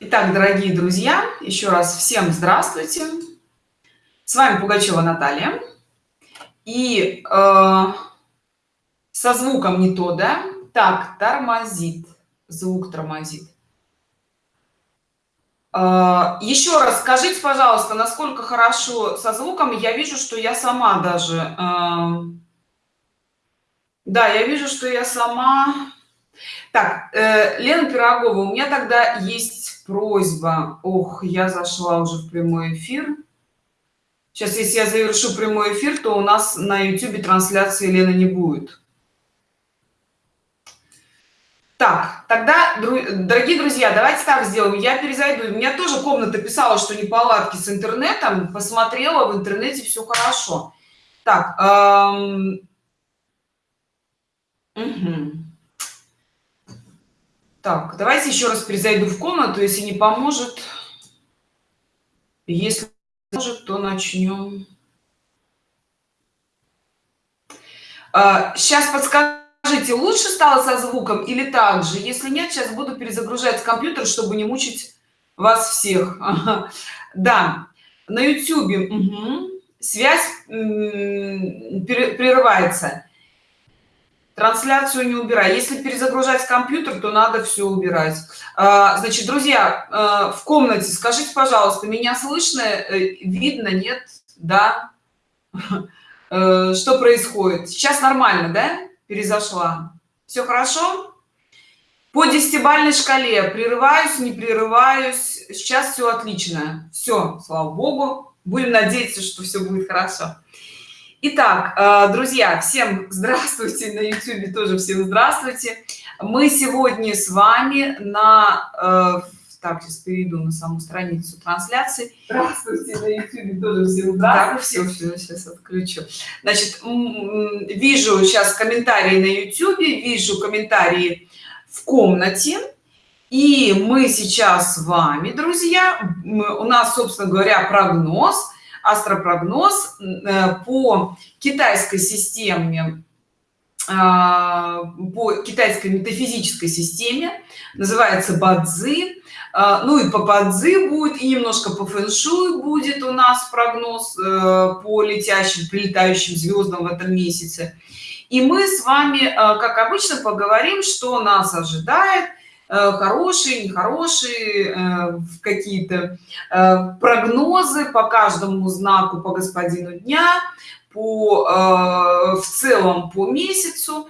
Итак, дорогие друзья, еще раз всем здравствуйте. С вами Пугачева Наталья. И э, со звуком не то, да? Так, тормозит. Звук тормозит. Э, еще раз скажите, пожалуйста, насколько хорошо со звуком. Я вижу, что я сама даже... Э, да, я вижу, что я сама... Так, э, Лена Пирогова, у меня тогда есть просьба. Ох я зашла уже в прямой эфир. Сейчас если я завершу прямой эфир то у нас на youtube трансляции лена не будет. Так тогда дорогие друзья давайте так сделаем. Я перезайду. У меня тоже комната писала что не палатки с интернетом. Посмотрела в интернете все хорошо. Так эм... угу. Так, давайте еще раз перезайду в комнату, если не поможет. Если может, то начнем. Сейчас а, подскажите, лучше стало со звуком или так же? Если нет, сейчас буду перезагружать компьютер, чтобы не мучить вас всех. Да, на YouTube угу. связь прерывается трансляцию не убирай. Если перезагружать компьютер то надо все убирать. А, значит друзья а, в комнате скажите пожалуйста меня слышно? Э, видно? Нет? Да? Э, что происходит? Сейчас нормально да? Перезашла. Все хорошо? По десятибальной шкале. Прерываюсь не прерываюсь. Сейчас все отлично. Все слава богу. Будем надеяться что все будет хорошо Итак, э, друзья, всем здравствуйте на YouTube, тоже всем здравствуйте. Мы сегодня с вами на... Э, так, сейчас перейду на саму страницу трансляции. Здравствуйте на YouTube, тоже всем здравствуйте. Так, все, все, сейчас отключу. Значит, вижу сейчас комментарии на YouTube, вижу комментарии в комнате. И мы сейчас с вами, друзья, у нас, собственно говоря, прогноз – астропрогноз э, по китайской системе а, по китайской метафизической системе называется бадзи. А, ну и по бадзи будет и немножко по фэншуй будет у нас прогноз э, по летящим прилетающим звездам в этом месяце. И мы с вами э, как обычно поговорим что нас ожидает хорошие нехорошие э, какие-то э, прогнозы по каждому знаку по господину дня по в целом по месяцу.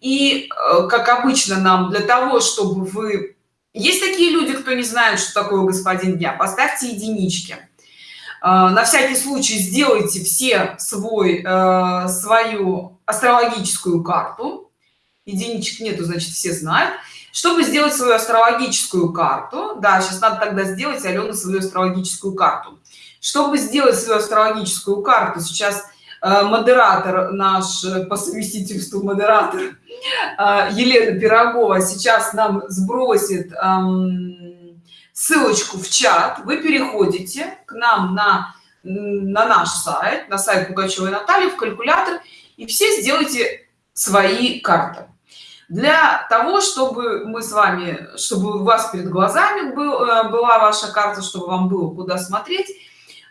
И как обычно нам для того чтобы вы есть такие люди кто не знает что такое господин дня поставьте единички. На всякий случай сделайте все свой свою астрологическую карту. Единичек нету значит все знают чтобы сделать свою астрологическую карту да сейчас надо тогда сделать алена свою астрологическую карту. Чтобы сделать свою астрологическую карту сейчас э, модератор наш э, по совместительству модератор э, елена пирогова сейчас нам сбросит эм, ссылочку в чат. Вы переходите к нам на на наш сайт на сайт пугачевой натальи в калькулятор и все сделайте свои карты для того чтобы мы с вами чтобы у вас перед глазами был, э, была ваша карта чтобы вам было куда смотреть.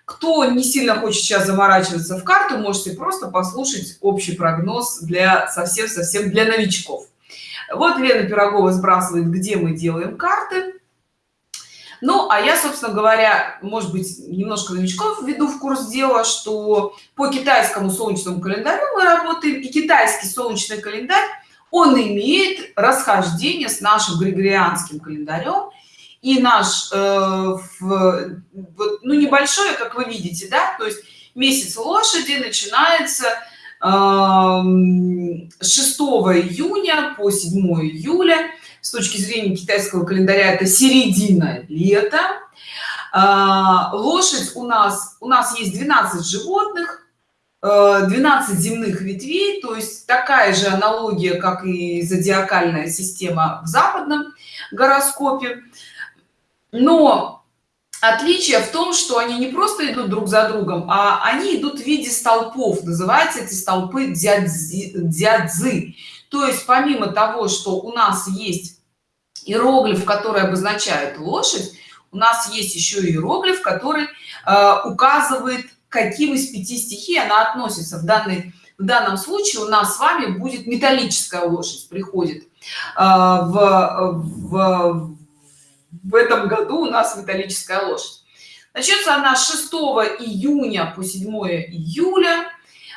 Кто не сильно хочет сейчас заморачиваться в карту можете просто послушать общий прогноз для совсем совсем для новичков. Вот лена пирогова сбрасывает где мы делаем карты. Ну а я собственно говоря может быть немножко новичков введу в курс дела что по китайскому солнечному календарю мы работаем и китайский солнечный календарь он имеет расхождение с нашим григорианским календарем. И наш э, в, вот, ну небольшое как вы видите да то есть месяц лошади начинается э, 6 июня по 7 июля. С точки зрения китайского календаря это середина лета. Э, лошадь у нас у нас есть 12 животных 12 э, земных ветвей то есть такая же аналогия как и зодиакальная система в западном гороскопе. Но отличие в том что они не просто идут друг за другом а они идут в виде столпов. Называются эти столпы дядзы то есть помимо того что у нас есть иероглиф который обозначает лошадь у нас есть еще иероглиф который э, указывает каким из пяти стихий она относится. В данной в данном случае у нас с вами будет металлическая лошадь приходит. Э, в, в в этом году у нас металлическая лошадь. Начнется она с 6 июня по 7 июля.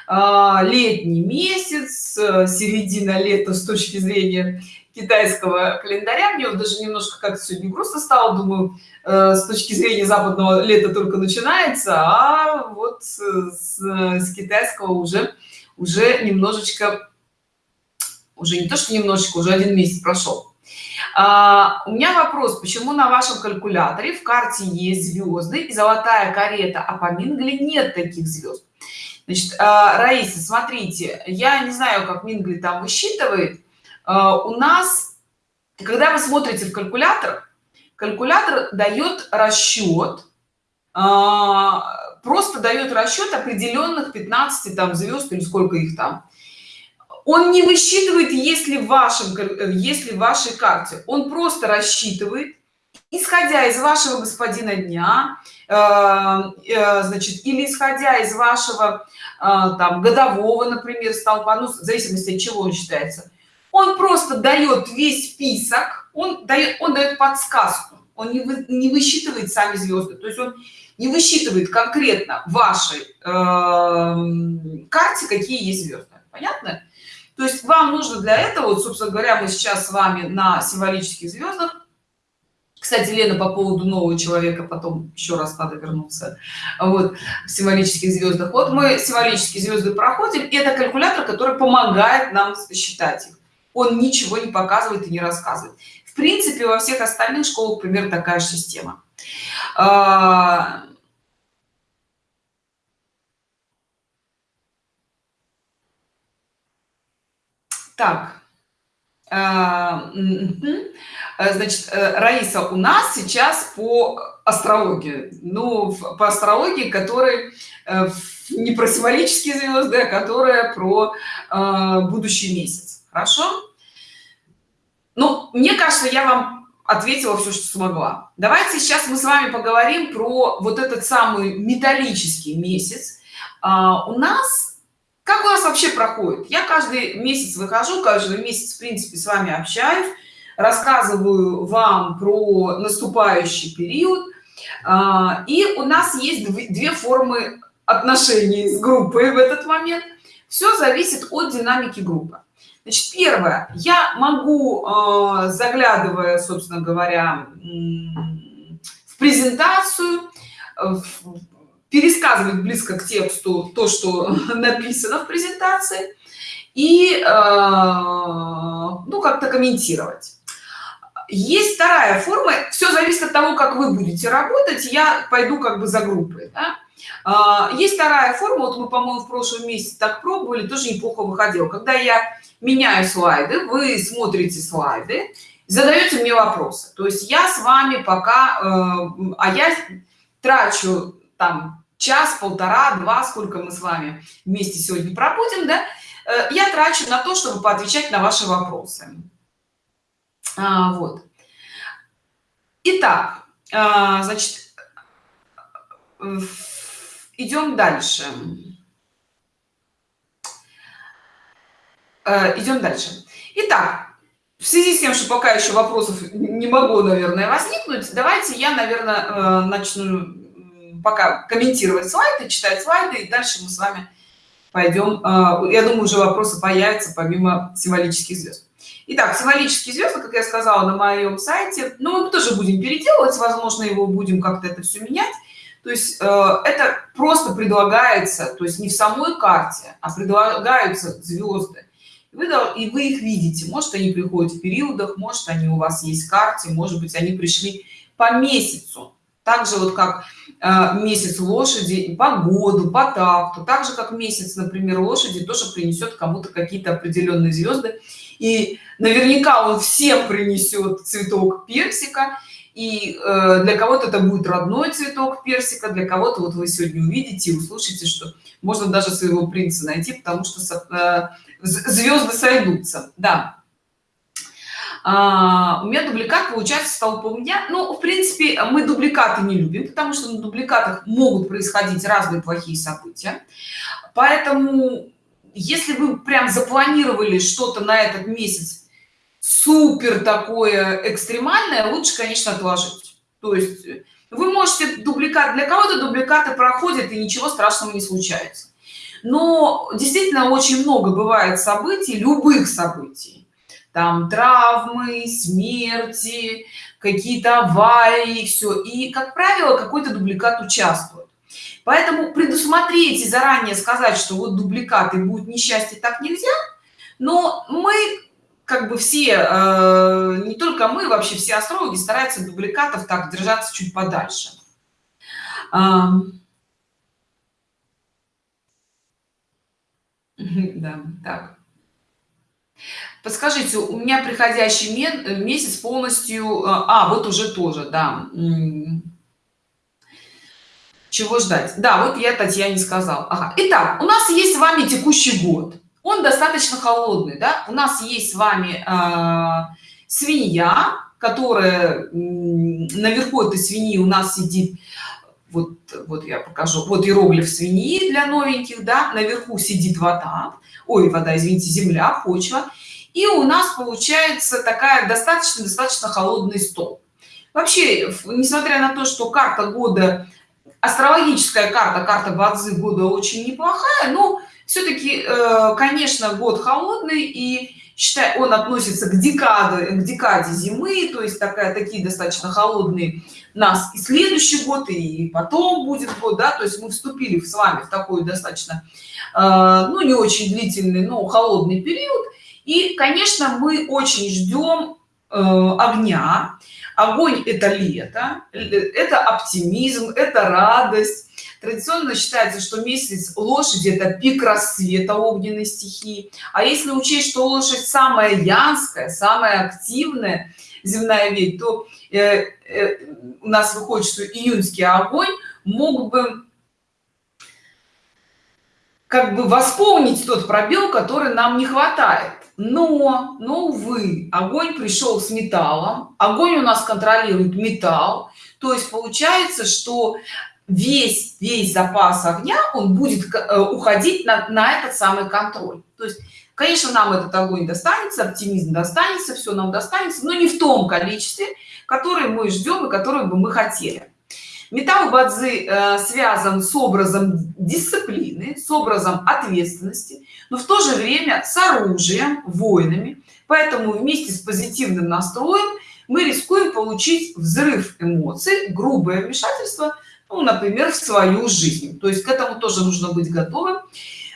А, летний месяц середина лета с точки зрения китайского календаря. Мне вот даже немножко как сегодня грустно стало. Думаю э, с точки зрения западного лета только начинается а вот с, с китайского уже уже немножечко уже не то что немножечко уже один месяц прошел. А, у меня вопрос почему на вашем калькуляторе в карте есть звезды и золотая карета а по мингле нет таких звезд? Значит а, раиса смотрите я не знаю как мингли там высчитывает. А, у нас когда вы смотрите в калькулятор калькулятор дает расчет а, просто дает расчет определенных 15 там звезд или сколько их там. Он не высчитывает если в вашем если в вашей карте. Он просто рассчитывает исходя из вашего господина дня э, э, значит или исходя из вашего э, там годового например столпа ну в зависимости от чего он считается он просто дает весь список он дает он дает подсказку. Он не, вы, не высчитывает сами звезды то есть он не высчитывает конкретно вашей э, карте какие есть звезды понятно? То есть вам нужно для этого вот собственно говоря мы сейчас с вами на символических звездах кстати лена по поводу нового человека потом еще раз надо вернуться вот в символических звездах вот мы символические звезды проходим и это калькулятор который помогает нам считать их он ничего не показывает и не рассказывает. В принципе во всех остальных школах примерно такая же система. А, так а, значит э, раиса у нас сейчас по астрологии. Ну по астрологии который э, не про символические звезды а которая про будущий месяц хорошо? Ну мне кажется я вам ответила все что смогла давайте сейчас мы с вами поговорим про вот этот самый металлический месяц. А, у нас как у нас вообще проходит? Я каждый месяц выхожу каждый месяц в принципе с вами общаюсь рассказываю вам про наступающий период. А, и у нас есть две формы отношений с группой в этот момент. Все зависит от динамики группы значит первое. Я могу а, заглядывая собственно говоря в презентацию пересказывать близко к тексту то что написано в презентации и а, ну как-то комментировать. Есть вторая форма. Все зависит от того как вы будете работать. Я пойду как бы за группой да? А, есть вторая форма вот мы по-моему в прошлом месяце так пробовали тоже неплохо выходил когда я меняю слайды вы смотрите слайды задаете мне вопросы. То есть я с вами пока э, а я трачу там час полтора два сколько мы с вами вместе сегодня пробудем да э, я трачу на то чтобы поотвечать на ваши вопросы. А, вот. Итак а, значит идем дальше. Э, идем дальше. Итак в связи с тем что пока еще вопросов не могу наверное возникнуть давайте я наверное э, начну пока комментировать слайды читать слайды и дальше мы с вами пойдем э, я думаю уже вопросы появятся помимо символических звезд Итак, символические звезды, как я сказала на моем сайте, ну, мы тоже будем переделывать, возможно, его будем как-то это все менять. То есть э, это просто предлагается, то есть не в самой карте, а предлагаются звезды. И вы, и вы их видите. Может, они приходят в периодах, может, они у вас есть в карте, может быть, они пришли по месяцу. Так же вот как э, месяц лошади, по году, по такту, так же как месяц, например, лошади тоже принесет кому-то какие-то определенные звезды и наверняка он всем принесет цветок персика и э, для кого-то это будет родной цветок персика для кого-то вот вы сегодня увидите и услышите что можно даже своего принца найти потому что э, звезды сойдутся. Да. А, у меня дубликат получается стал по меня ну в принципе мы дубликаты не любим потому что на дубликатах могут происходить разные плохие события. Поэтому если вы прям запланировали что-то на этот месяц супер такое экстремальное лучше конечно отложить. То есть вы можете дубликат для кого-то дубликаты проходят и ничего страшного не случается. Но действительно очень много бывает событий любых событий. Там травмы смерти какие-то аварии все и как правило какой-то дубликат участвует. Поэтому предусмотреть и заранее сказать что вот дубликаты будет несчастье так нельзя но мы как бы все э, не только мы вообще все астрологи стараются дубликатов так держаться чуть подальше. Да так. Подскажите у меня приходящий месяц полностью э, а вот уже тоже да чего ждать? Да вот я татьяне сказал ага. итак у нас есть с вами текущий год он достаточно холодный да? у нас есть с вами э, свинья которая наверху этой свиньи у нас сидит. Вот вот я покажу. Вот иероглиф свиньи для новеньких да? Наверху сидит вода. Ой вода извините земля почва. И у нас получается такая достаточно достаточно холодный стол. Вообще несмотря на то что карта года астрологическая карта карта бадзы года очень неплохая но все-таки э, конечно год холодный и считай он относится к декаде к декаде зимы то есть такая такие достаточно холодные нас и следующий год и потом будет год да то есть мы вступили с вами в такой достаточно э, ну не очень длительный но холодный период. И конечно мы очень ждем э, огня. Огонь это лето это оптимизм это радость традиционно считается что месяц лошади это пик рассвета огненной стихии. А если учесть что лошадь самая янская самая активная земная ведь то э, э, у нас выходит что июньский огонь мог бы как бы восполнить тот пробел который нам не хватает. Но но увы огонь пришел с металлом огонь у нас контролирует металл. То есть получается что весь весь запас огня он будет э, уходить на, на этот самый контроль. То есть конечно нам этот огонь достанется оптимизм достанется все нам достанется но не в том количестве которое мы ждем и которое бы мы хотели. Металл бадзи э, связан с образом дисциплины с образом ответственности но в то же время с оружием воинами поэтому вместе с позитивным настроем мы рискуем получить взрыв эмоций грубое вмешательство ну, например в свою жизнь. То есть к этому тоже нужно быть готовым.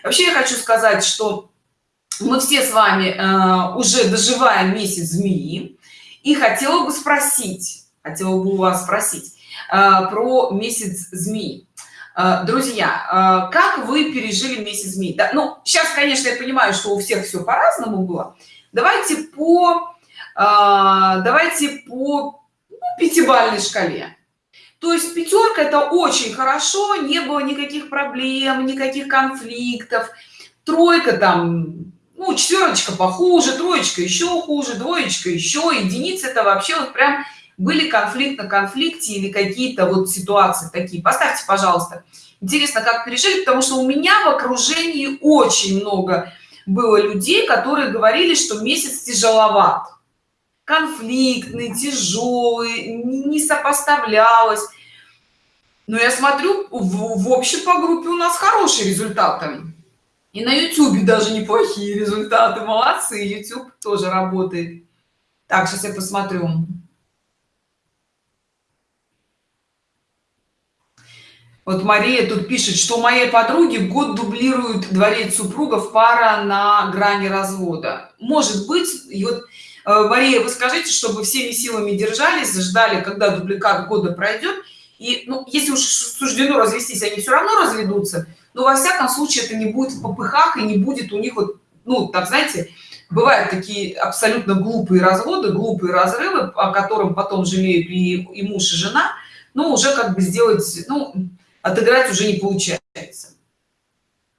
Вообще я хочу сказать что мы все с вами э, уже доживаем месяц змеи. И хотела бы спросить хотела бы у вас спросить э, про месяц змеи. Э, друзья э, как вы пережили месяц змеи? Да, ну сейчас конечно я понимаю что у всех все по-разному было. Давайте по э, давайте по ну, пятибалльной шкале то есть пятерка это очень хорошо не было никаких проблем никаких конфликтов. Тройка там ну четверочка похуже троечка еще хуже двоечка еще единица это вообще вот прям были конфликт на конфликте или какие-то вот ситуации такие. Поставьте пожалуйста. Интересно как пережили потому что у меня в окружении очень много было людей которые говорили что месяц тяжеловат. Конфликтный тяжелый не сопоставлялось но я смотрю в, в общем по группе у нас хорошие результаты. И на youtube даже неплохие результаты. Молодцы youtube тоже работает. Так сейчас я посмотрю. Вот мария тут пишет что моей подруги год дублирует дворец супругов пара на грани развода. Может быть и вот э, мария вы скажите чтобы всеми силами держались ждали когда дубликат года пройдет и ну если уж суждено развестись они все равно разведутся. Но во всяком случае это не будет в попыхах и не будет у них вот ну так знаете бывают такие абсолютно глупые разводы глупые разрывы о котором потом жалеют и, и муж и жена но уже как бы сделать ну отыграть уже не получается.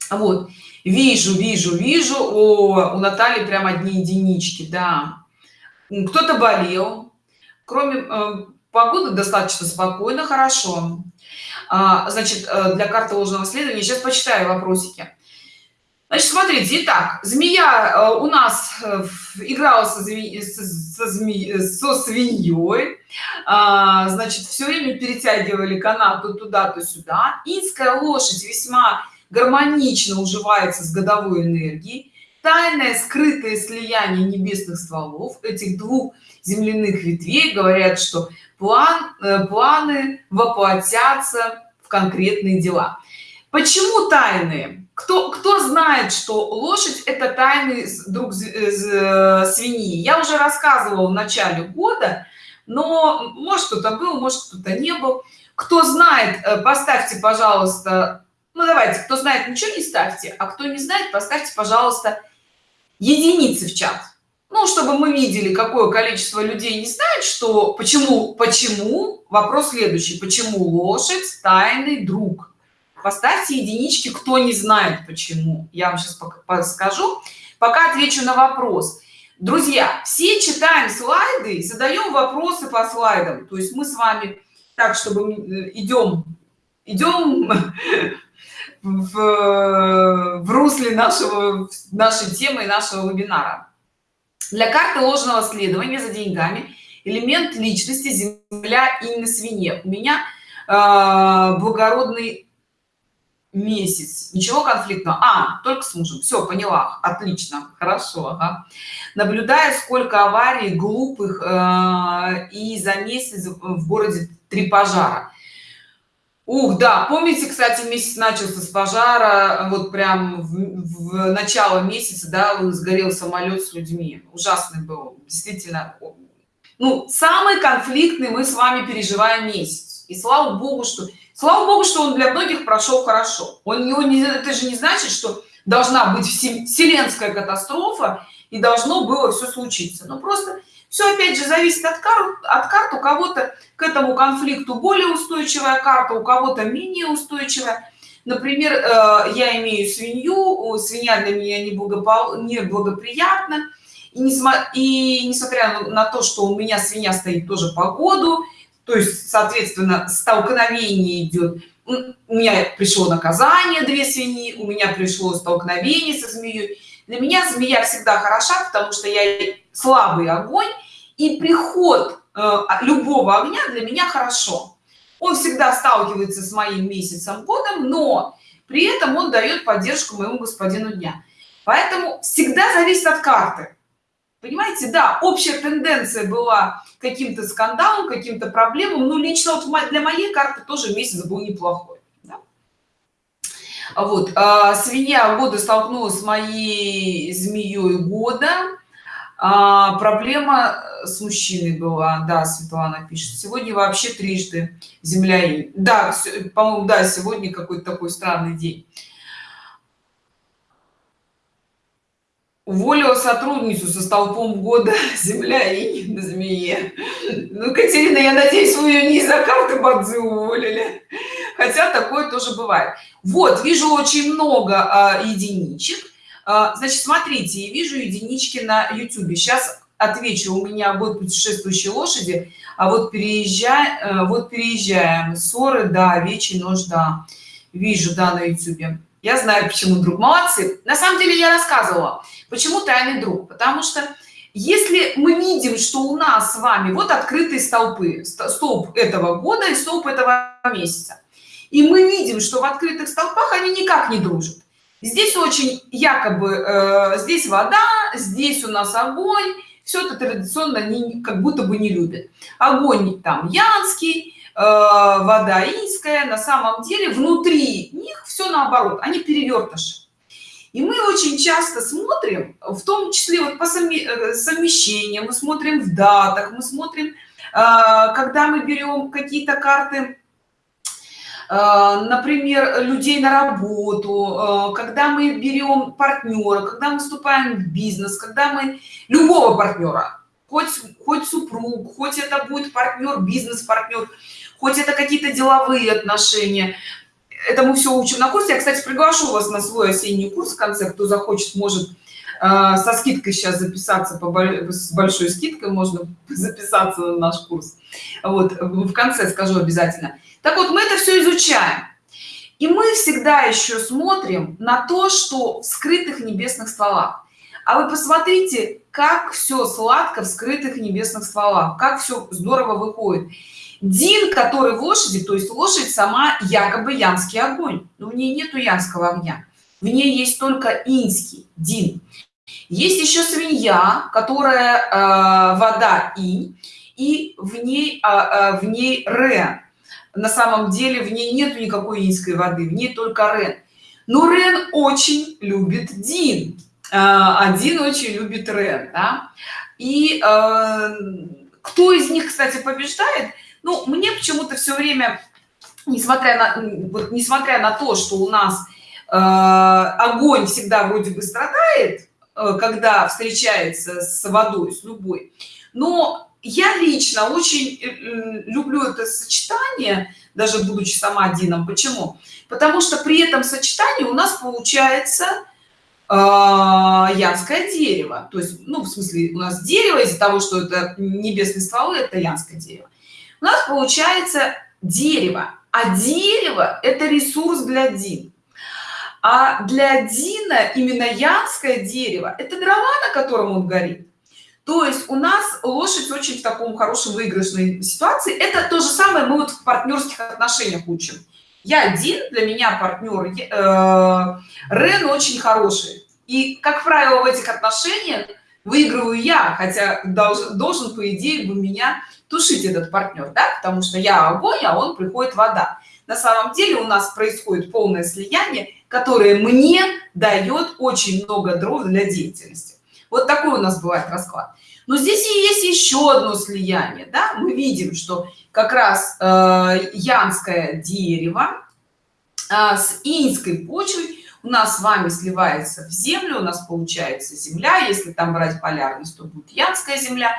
Вот. Вижу вижу вижу. О у натальи прям одни единички да. Кто-то болел. Кроме э, погоды достаточно спокойно хорошо. А, значит э, для карты ложного следования сейчас почитаю вопросики. Значит смотрите итак змея э, у нас играла со, зме... со, зме... со свиньей. А, значит все время перетягивали канат то туда то сюда. Инская лошадь весьма гармонично уживается с годовой энергией. Тайное скрытое слияние небесных стволов этих двух земляных ветвей. Говорят что план э, планы воплотятся в конкретные дела. Почему тайные? Кто кто знает что лошадь это тайный друг э, свиньи? Я уже рассказывала в начале года но может кто-то был может кто-то не был. Кто знает э, поставьте пожалуйста ну давайте кто знает ничего не ставьте а кто не знает поставьте пожалуйста единицы в чат ну чтобы мы видели какое количество людей не знает что почему почему вопрос следующий. Почему лошадь тайный друг? Поставьте единички кто не знает почему. Я вам сейчас скажу пока отвечу на вопрос. Друзья все читаем слайды задаем вопросы по слайдам. То есть мы с вами так чтобы идем идем в, в русле нашего нашей темы нашего вебинара для карты ложного следования за деньгами элемент личности земля и на свине у меня э, благородный месяц. Ничего конфликтного. А только с мужем. Все поняла. Отлично. Хорошо ага. наблюдая сколько аварий глупых э, и за месяц в городе три пожара Ух, да, помните, кстати, месяц начался с пожара, вот прям в, в начало месяца, да, сгорел самолет с людьми. Ужасный был, действительно. Ну, самый конфликтный мы с вами переживаем месяц. И слава богу, что слава богу, что он для многих прошел хорошо. Он его не, это же не значит, что должна быть вселенская катастрофа и должно было все случиться. Но просто все опять же зависит от карт от карт. У кого-то к этому конфликту более устойчивая карта у кого-то менее устойчивая. Например э, я имею свинью свинья для меня не благопол не благоприятно и, не и несмотря на то что у меня свинья стоит тоже по году то есть соответственно столкновение идет у меня пришло наказание две свиньи у меня пришло столкновение со змеей для меня змея всегда хороша потому что я слабый огонь и приход э, любого огня для меня хорошо. Он всегда сталкивается с моим месяцем годом но при этом он дает поддержку моему господину дня. Поэтому всегда зависит от карты. Понимаете да общая тенденция была каким-то скандалом каким-то проблемам но лично вот для моей карты тоже месяц был неплохой? Вот а, свинья года столкнулась с моей змеей года. А, проблема с мужчиной была. Да светлана пишет сегодня вообще трижды земля и да по-моему да сегодня какой-то такой странный день. Уволила сотрудницу со столпом года земля и на змее. Ну катерина я надеюсь вы ее не из-за карты бадзы уволили хотя такое тоже бывает. Вот вижу очень много а, единичек. А, значит смотрите вижу единички на youtube сейчас отвечу у меня вот путешествующие лошади а вот переезжай э, вот переезжаем. Ссоры да вече нужда вижу да на youtube я знаю почему друг. Молодцы. На самом деле я рассказывала почему тайный друг. Потому что если мы видим что у нас с вами вот открытые столпы столб этого года и столб этого месяца и мы видим что в открытых столпах они никак не дружат. Здесь очень якобы э, здесь вода здесь у нас огонь. Все это традиционно не как будто бы не любят. Огонь там янский э, вода инская на самом деле внутри них все наоборот они перевертыши и мы очень часто смотрим в том числе вот по э, совмещениям мы смотрим в датах мы смотрим э, когда мы берем какие-то карты например людей на работу э, когда мы берем партнера когда мы вступаем в бизнес когда мы любого партнера хоть хоть супруг хоть это будет партнер бизнес партнер хоть это какие-то деловые отношения. Это мы все учим на курсе. Я кстати приглашу вас на свой осенний курс в конце. Кто захочет может а, со скидкой сейчас записаться по с большой скидкой можно записаться на наш курс. Вот в конце скажу обязательно так вот мы это все изучаем. И мы всегда еще смотрим на то что в скрытых небесных стволах. А вы посмотрите как все сладко в скрытых небесных стволах как все здорово выходит. Дин который в лошади то есть лошадь сама якобы янский огонь. Но в ней нету янского огня. В ней есть только инский дин. Есть еще свинья которая э, вода инь и в ней а, а, в ней рен на самом деле в ней нету никакой инской воды в ней только рен. Но рен очень любит дин. Один очень любит рен да? и э, кто из них кстати побеждает? Ну мне почему-то все время несмотря на вот несмотря на то что у нас э, огонь всегда вроде бы страдает когда встречается с водой с любой но я лично очень э, люблю это сочетание даже будучи сама одином почему? Потому что при этом сочетании у нас получается э, янское дерево. То есть ну в смысле у нас дерево из-за того что это небесные стволы это янское дерево. У нас получается дерево. А дерево это ресурс для дин. А для дина именно янское дерево это дрова на котором он горит то есть у нас лошадь очень в таком хорошем выигрышной ситуации. Это то же самое мы вот в партнерских отношениях учим. Я один для меня партнер э, рен очень хороший. И как правило в этих отношениях выигрываю я хотя должен, должен по идее бы меня тушить этот партнер да? Потому что я огонь а он приходит вода. На самом деле у нас происходит полное слияние которое мне дает очень много дров для деятельности вот такой у нас бывает расклад. Но здесь и есть еще одно слияние да? мы видим что как раз э, янское дерево э, с инской почвой у нас с вами сливается в землю у нас получается земля. Если там брать полярность то будет янская земля.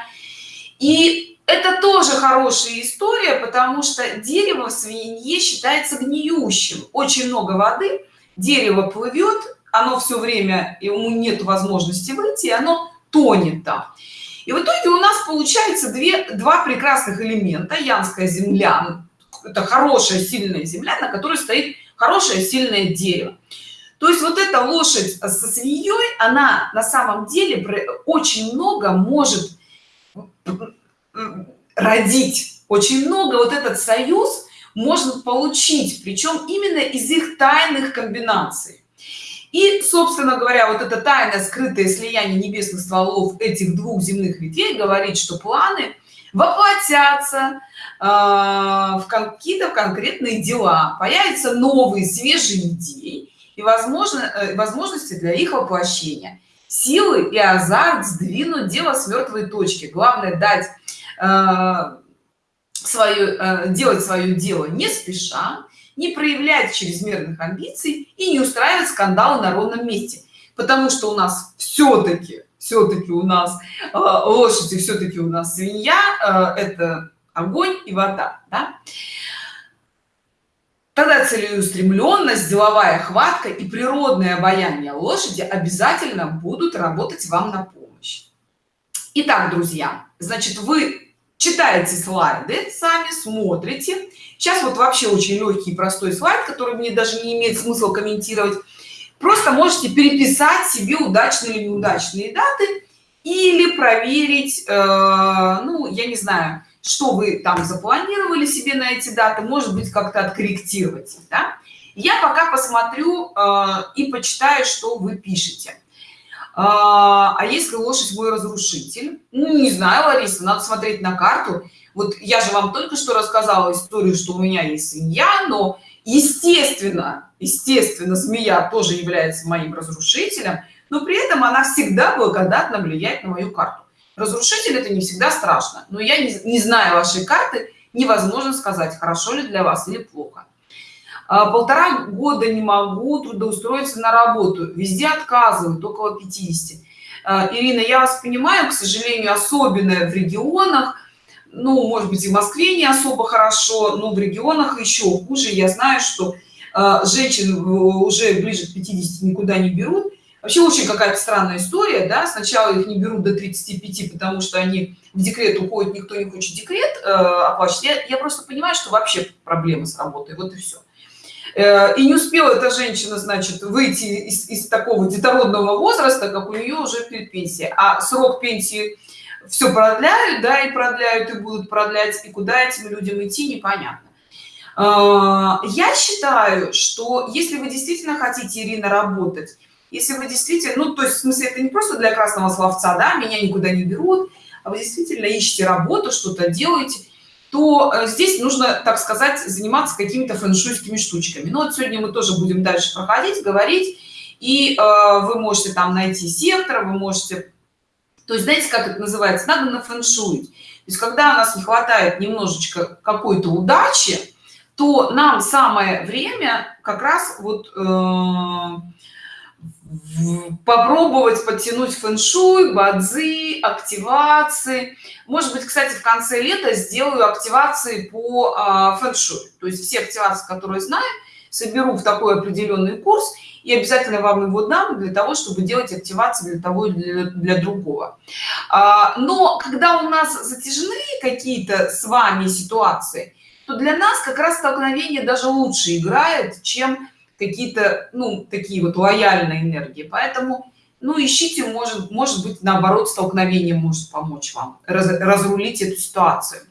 И это тоже хорошая история потому что дерево в свинье считается гниющим. Очень много воды дерево плывет оно все время ему нет возможности выйти оно тонет там. И в итоге у нас получается две два прекрасных элемента. Янская земля это хорошая сильная земля на которой стоит хорошее сильное дерево. То есть вот эта лошадь со свиньей она на самом деле очень много может родить. Очень много вот этот союз можно получить причем именно из их тайных комбинаций и собственно говоря вот это тайное скрытое слияние небесных стволов этих двух земных ветвей говорит что планы воплотятся э, в какие-то конкретные дела. Появятся новые свежие идеи и возможно э, возможности для их воплощения. Силы и азарт сдвинуть дело с мертвой точки. Главное дать э, свое э, делать свое дело не спеша не проявлять чрезмерных амбиций и не устраивать скандалы на ровном месте потому что у нас все-таки все-таки у нас э, лошади все-таки у нас свинья э, это огонь и вода да? тогда целеустремленность деловая хватка и природное обаяние лошади обязательно будут работать вам на помощь Итак, друзья значит вы читаете слайды сами смотрите сейчас вот вообще очень легкий простой слайд который мне даже не имеет смысла комментировать. Просто можете переписать себе удачные или неудачные даты или проверить э, ну я не знаю что вы там запланировали себе на эти даты может быть как-то откорректировать да? я пока посмотрю э, и почитаю что вы пишете. А, а если лошадь мой разрушитель? Ну не знаю лариса надо смотреть на карту вот я же вам только что рассказала историю что у меня есть свинья но естественно естественно змея тоже является моим разрушителем но при этом она всегда благодатно влияет на мою карту. Разрушитель это не всегда страшно но я не, не знаю вашей карты невозможно сказать хорошо ли для вас или плохо. А, полтора года не могу трудоустроиться на работу везде отказывают около 50 а, ирина я вас понимаю к сожалению особенно в регионах ну может быть и в москве не особо хорошо но в регионах еще хуже. Я знаю что э, женщин уже ближе к 50 никуда не берут. Вообще очень какая-то странная история да. Сначала их не берут до 35 потому что они в декрет уходят никто не хочет декрет э, оплачивать. Я, я просто понимаю что вообще проблемы с работой. Вот и все э, и не успела эта женщина значит выйти из, из такого детородного возраста как у нее уже перед пенсией. А срок пенсии все продляют да и продляют и будут продлять и куда этим людям идти непонятно. А, я считаю что если вы действительно хотите ирина работать если вы действительно ну то есть в смысле это не просто для красного словца да меня никуда не берут а вы действительно ищете работу что-то делаете то э, здесь нужно так сказать заниматься какими-то фэншуйскими штучками. Ну вот сегодня мы тоже будем дальше проходить говорить и э, вы можете там найти сектор вы можете то есть знаете как это называется надо на фэншуить то есть когда у нас не хватает немножечко какой-то удачи то нам самое время как раз вот э, попробовать подтянуть фэн-шуй, бадзи, активации. Может быть, кстати, в конце лета сделаю активации по а, фэн-шуй. То есть все активации, которые знаю, соберу в такой определенный курс и обязательно вам его дам для того, чтобы делать активации для того и для, для другого. А, но когда у нас затяжные какие-то с вами ситуации, то для нас как раз столкновение даже лучше играет, чем какие-то ну такие вот лояльные энергии поэтому ну ищите может может быть наоборот столкновение может помочь вам раз, разрулить эту ситуацию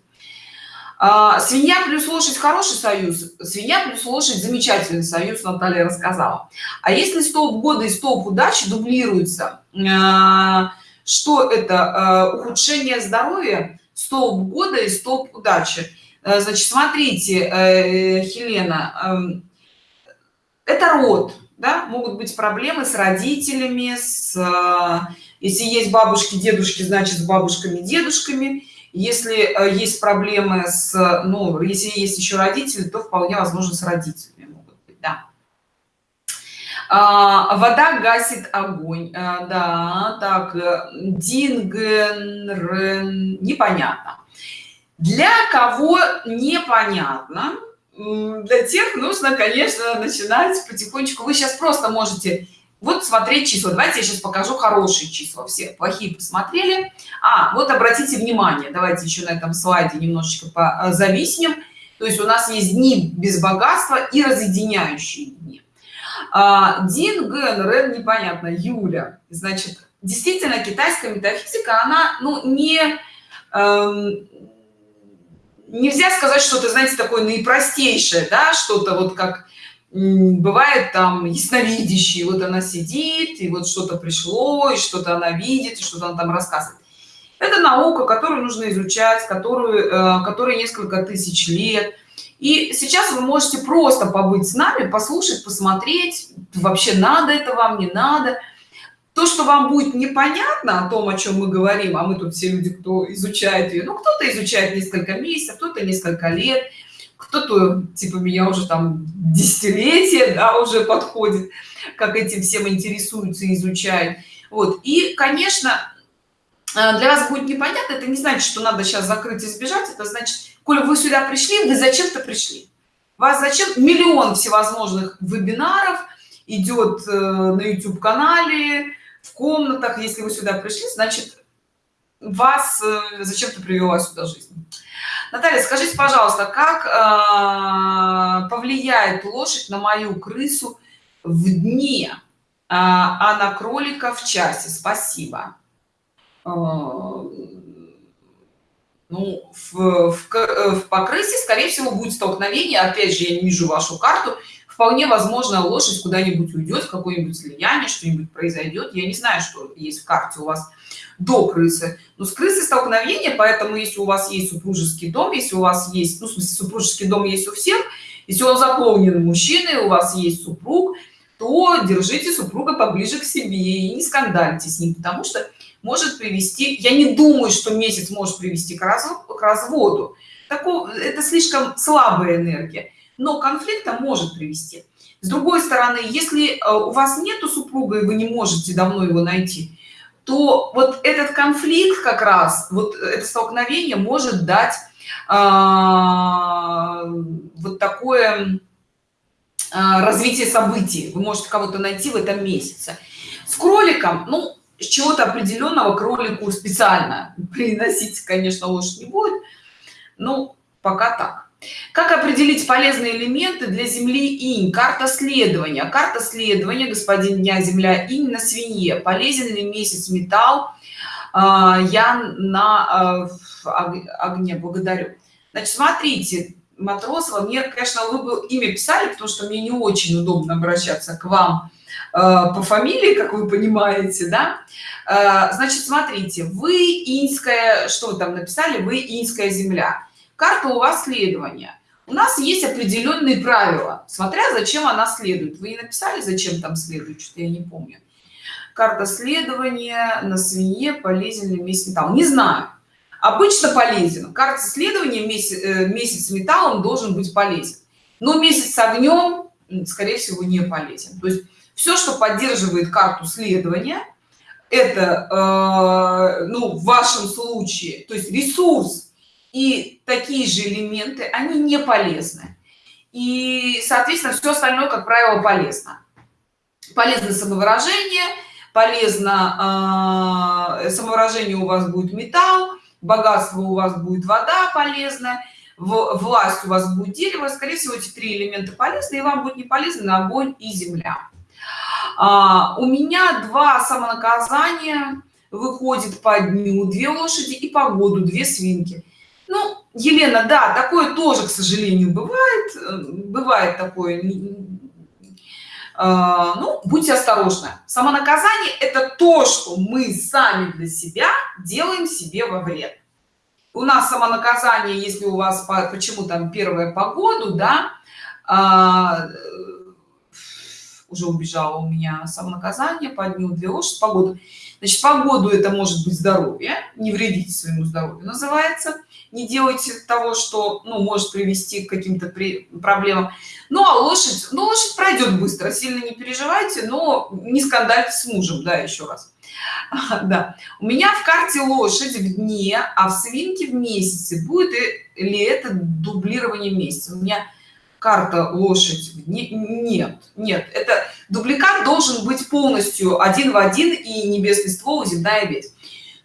а, свинья плюс лошадь хороший союз свинья плюс лошадь замечательный союз наталья рассказала. А если столб года и столб удачи дублируется а, что это? А, ухудшение здоровья столб года и столб удачи значит смотрите э, хелена эм, это род да? могут быть проблемы с родителями с э, если есть бабушки дедушки значит с бабушками дедушками если э, есть проблемы с ну если есть еще родители то вполне возможно с родителями могут быть да. А, вода гасит огонь а, да так динген непонятно. Для кого непонятно для тех нужно конечно начинать потихонечку. Вы сейчас просто можете вот смотреть числа. Давайте я сейчас покажу хорошие числа. Все плохие посмотрели. А вот обратите внимание. Давайте еще на этом слайде немножечко по зависнем. То есть у нас есть дни без богатства и разъединяющие дни. А, дин ген рен непонятно. Юля. Значит действительно китайская метафизика она ну не эм, нельзя сказать что-то знаете такое наипростейшее да что-то вот как бывает там ясновидящий вот она сидит и вот что-то пришло и что-то она видит что-то она там рассказывает. Это наука которую нужно изучать которую э, которой несколько тысяч лет. И сейчас вы можете просто побыть с нами послушать посмотреть вообще надо это вам не надо. То что вам будет непонятно о том о чем мы говорим а мы тут все люди кто изучает ее ну кто-то изучает несколько месяцев кто-то несколько лет кто-то типа меня уже там десятилетия да, уже подходит как этим всем интересуется изучает. Вот. И конечно э, для вас будет непонятно это не значит что надо сейчас закрыть и сбежать это значит коли вы сюда пришли вы зачем-то пришли. Вас зачем? Миллион всевозможных вебинаров идет э, на youtube канале в комнатах. Если вы сюда пришли значит вас э, зачем-то привела сюда жизнь наталья скажите пожалуйста как э, повлияет лошадь на мою крысу в дне? А, а на кролика в часе. Спасибо. Э, ну в, в, в по крысе скорее всего будет столкновение. Опять же я не вижу вашу карту вполне возможно лошадь куда-нибудь уйдет в какое-нибудь слияние что-нибудь произойдет. Я не знаю что есть в карте у вас до крысы. Но с крысой столкновение поэтому если у вас есть супружеский дом если у вас есть ну, смысле, супружеский дом есть у всех если он заполнен мужчиной у вас есть супруг то держите супруга поближе к себе и не скандальте с ним потому что может привести я не думаю что месяц может привести к, раз, к разводу. Такого это слишком слабая энергия но конфликта может привести. С другой стороны если э, у вас нету супруга и вы не можете давно его найти то вот этот конфликт как раз вот это столкновение может дать а, вот такое а, развитие событий. Вы можете кого-то найти в этом месяце. С кроликом ну чего-то определенного кролику специально приносить конечно лошадь не будет ну пока так как определить полезные элементы для земли инь? Карта следования. Карта следования господин дня земля инь на свинье. Полезен ли месяц металл а, я на а, огне благодарю. Значит смотрите матросова мне конечно вы бы имя писали потому что мне не очень удобно обращаться к вам а, по фамилии как вы понимаете да? Значит смотрите вы инская что вы там написали? Вы инская земля карта у вас следования. У нас есть определенные правила. Смотря зачем она следует. Вы не написали зачем там следует что я не помню. Карта следования на свинье полезен ли месяц металл? Не знаю. Обычно полезен. Карта следования месяц, э, месяц металлом должен быть полезен. Но месяц огнем скорее всего не полезен. То есть все что поддерживает карту следования это э, ну в вашем случае то есть ресурс и такие же элементы они не полезны. И соответственно все остальное как правило полезно. Полезно самовыражение полезно э, самовыражение у вас будет металл богатство у вас будет вода полезная власть у вас будет дерево. Скорее всего эти три элемента полезны и вам будет не полезны огонь и земля. А, у меня два самонаказания. Выходит по дню две лошади и по году две свинки ну елена да такое тоже к сожалению бывает э, бывает такое а, ну будьте осторожны. Самонаказание это то что мы сами для себя делаем себе во вред. У нас самонаказание если у вас почему там первая погоду да а, уже убежала у меня самонаказание по дню две лошадь погоду значит погоду это может быть здоровье не вредите своему здоровью называется. Не делайте того что ну может привести к каким-то при проблемам. Ну а лошадь ну лошадь пройдет быстро сильно не переживайте но не скандальте с мужем да еще раз. Да. У меня в карте лошадь в дне а в свинке в месяце. Будет ли это дублирование месяца? У меня карта лошадь не, нет нет. Это дубликат должен быть полностью один в один и небесный ствол земная весь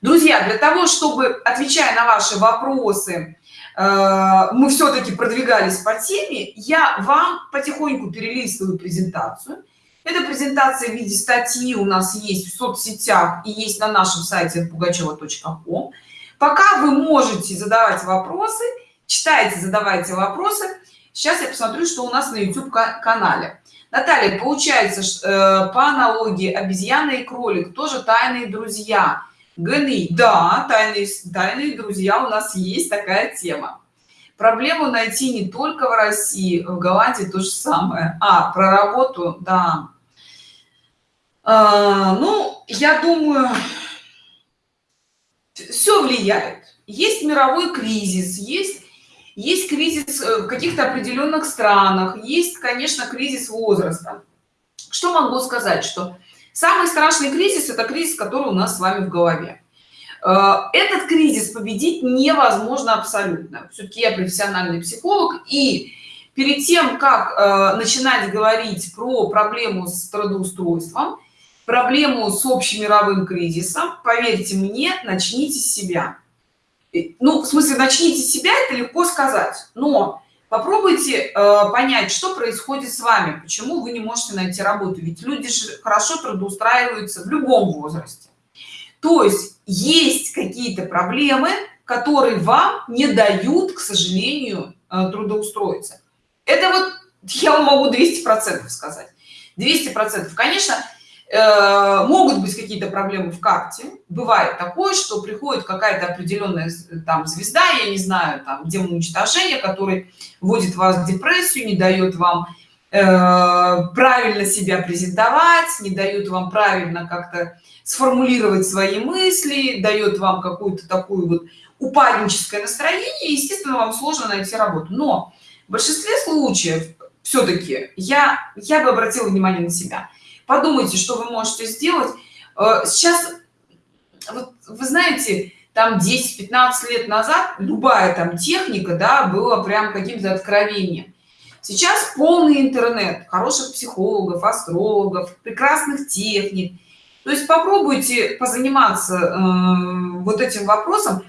друзья для того чтобы отвечая на ваши вопросы э, мы все-таки продвигались по теме я вам потихоньку перелистываю презентацию. Эта презентация в виде статьи у нас есть в соцсетях и есть на нашем сайте пугачева.ком пока вы можете задавать вопросы читайте задавайте вопросы сейчас я посмотрю что у нас на youtube канале наталья получается э, по аналогии обезьяна и кролик тоже тайные друзья. Гны да тайные тайные друзья у нас есть такая тема. Проблему найти не только в россии в голландии то же самое. А про работу да. А, ну я думаю все влияет. Есть мировой кризис есть есть кризис э, в каких-то определенных странах есть конечно кризис возраста. Что могу сказать что самый страшный кризис это кризис который у нас с вами в голове. Э, этот кризис победить невозможно абсолютно. Все-таки я профессиональный психолог и перед тем как э, начинать говорить про проблему с трудоустройством проблему с общемировым кризисом поверьте мне начните с себя ну в смысле начните себя это легко сказать. Но попробуйте э, понять что происходит с вами почему вы не можете найти работу. Ведь люди же хорошо трудоустраиваются в любом возрасте. То есть есть какие-то проблемы которые вам не дают к сожалению э, трудоустроиться. Это вот я могу 200 процентов сказать. 200 процентов. Конечно могут быть какие-то проблемы в карте бывает такое что приходит какая-то определенная там звезда я не знаю там демон уничтожения который вводит вас в депрессию не дает вам э, правильно себя презентовать не дает вам правильно как-то сформулировать свои мысли дает вам какую-то такую вот упадническое настроение естественно вам сложно найти работу но в большинстве случаев все-таки я я бы обратила внимание на себя подумайте что вы можете сделать. Э, сейчас вот, вы знаете там 10-15 лет назад любая там техника да была прям каким-то откровением. Сейчас полный интернет хороших психологов астрологов прекрасных техник. То есть попробуйте позаниматься э, вот этим вопросом.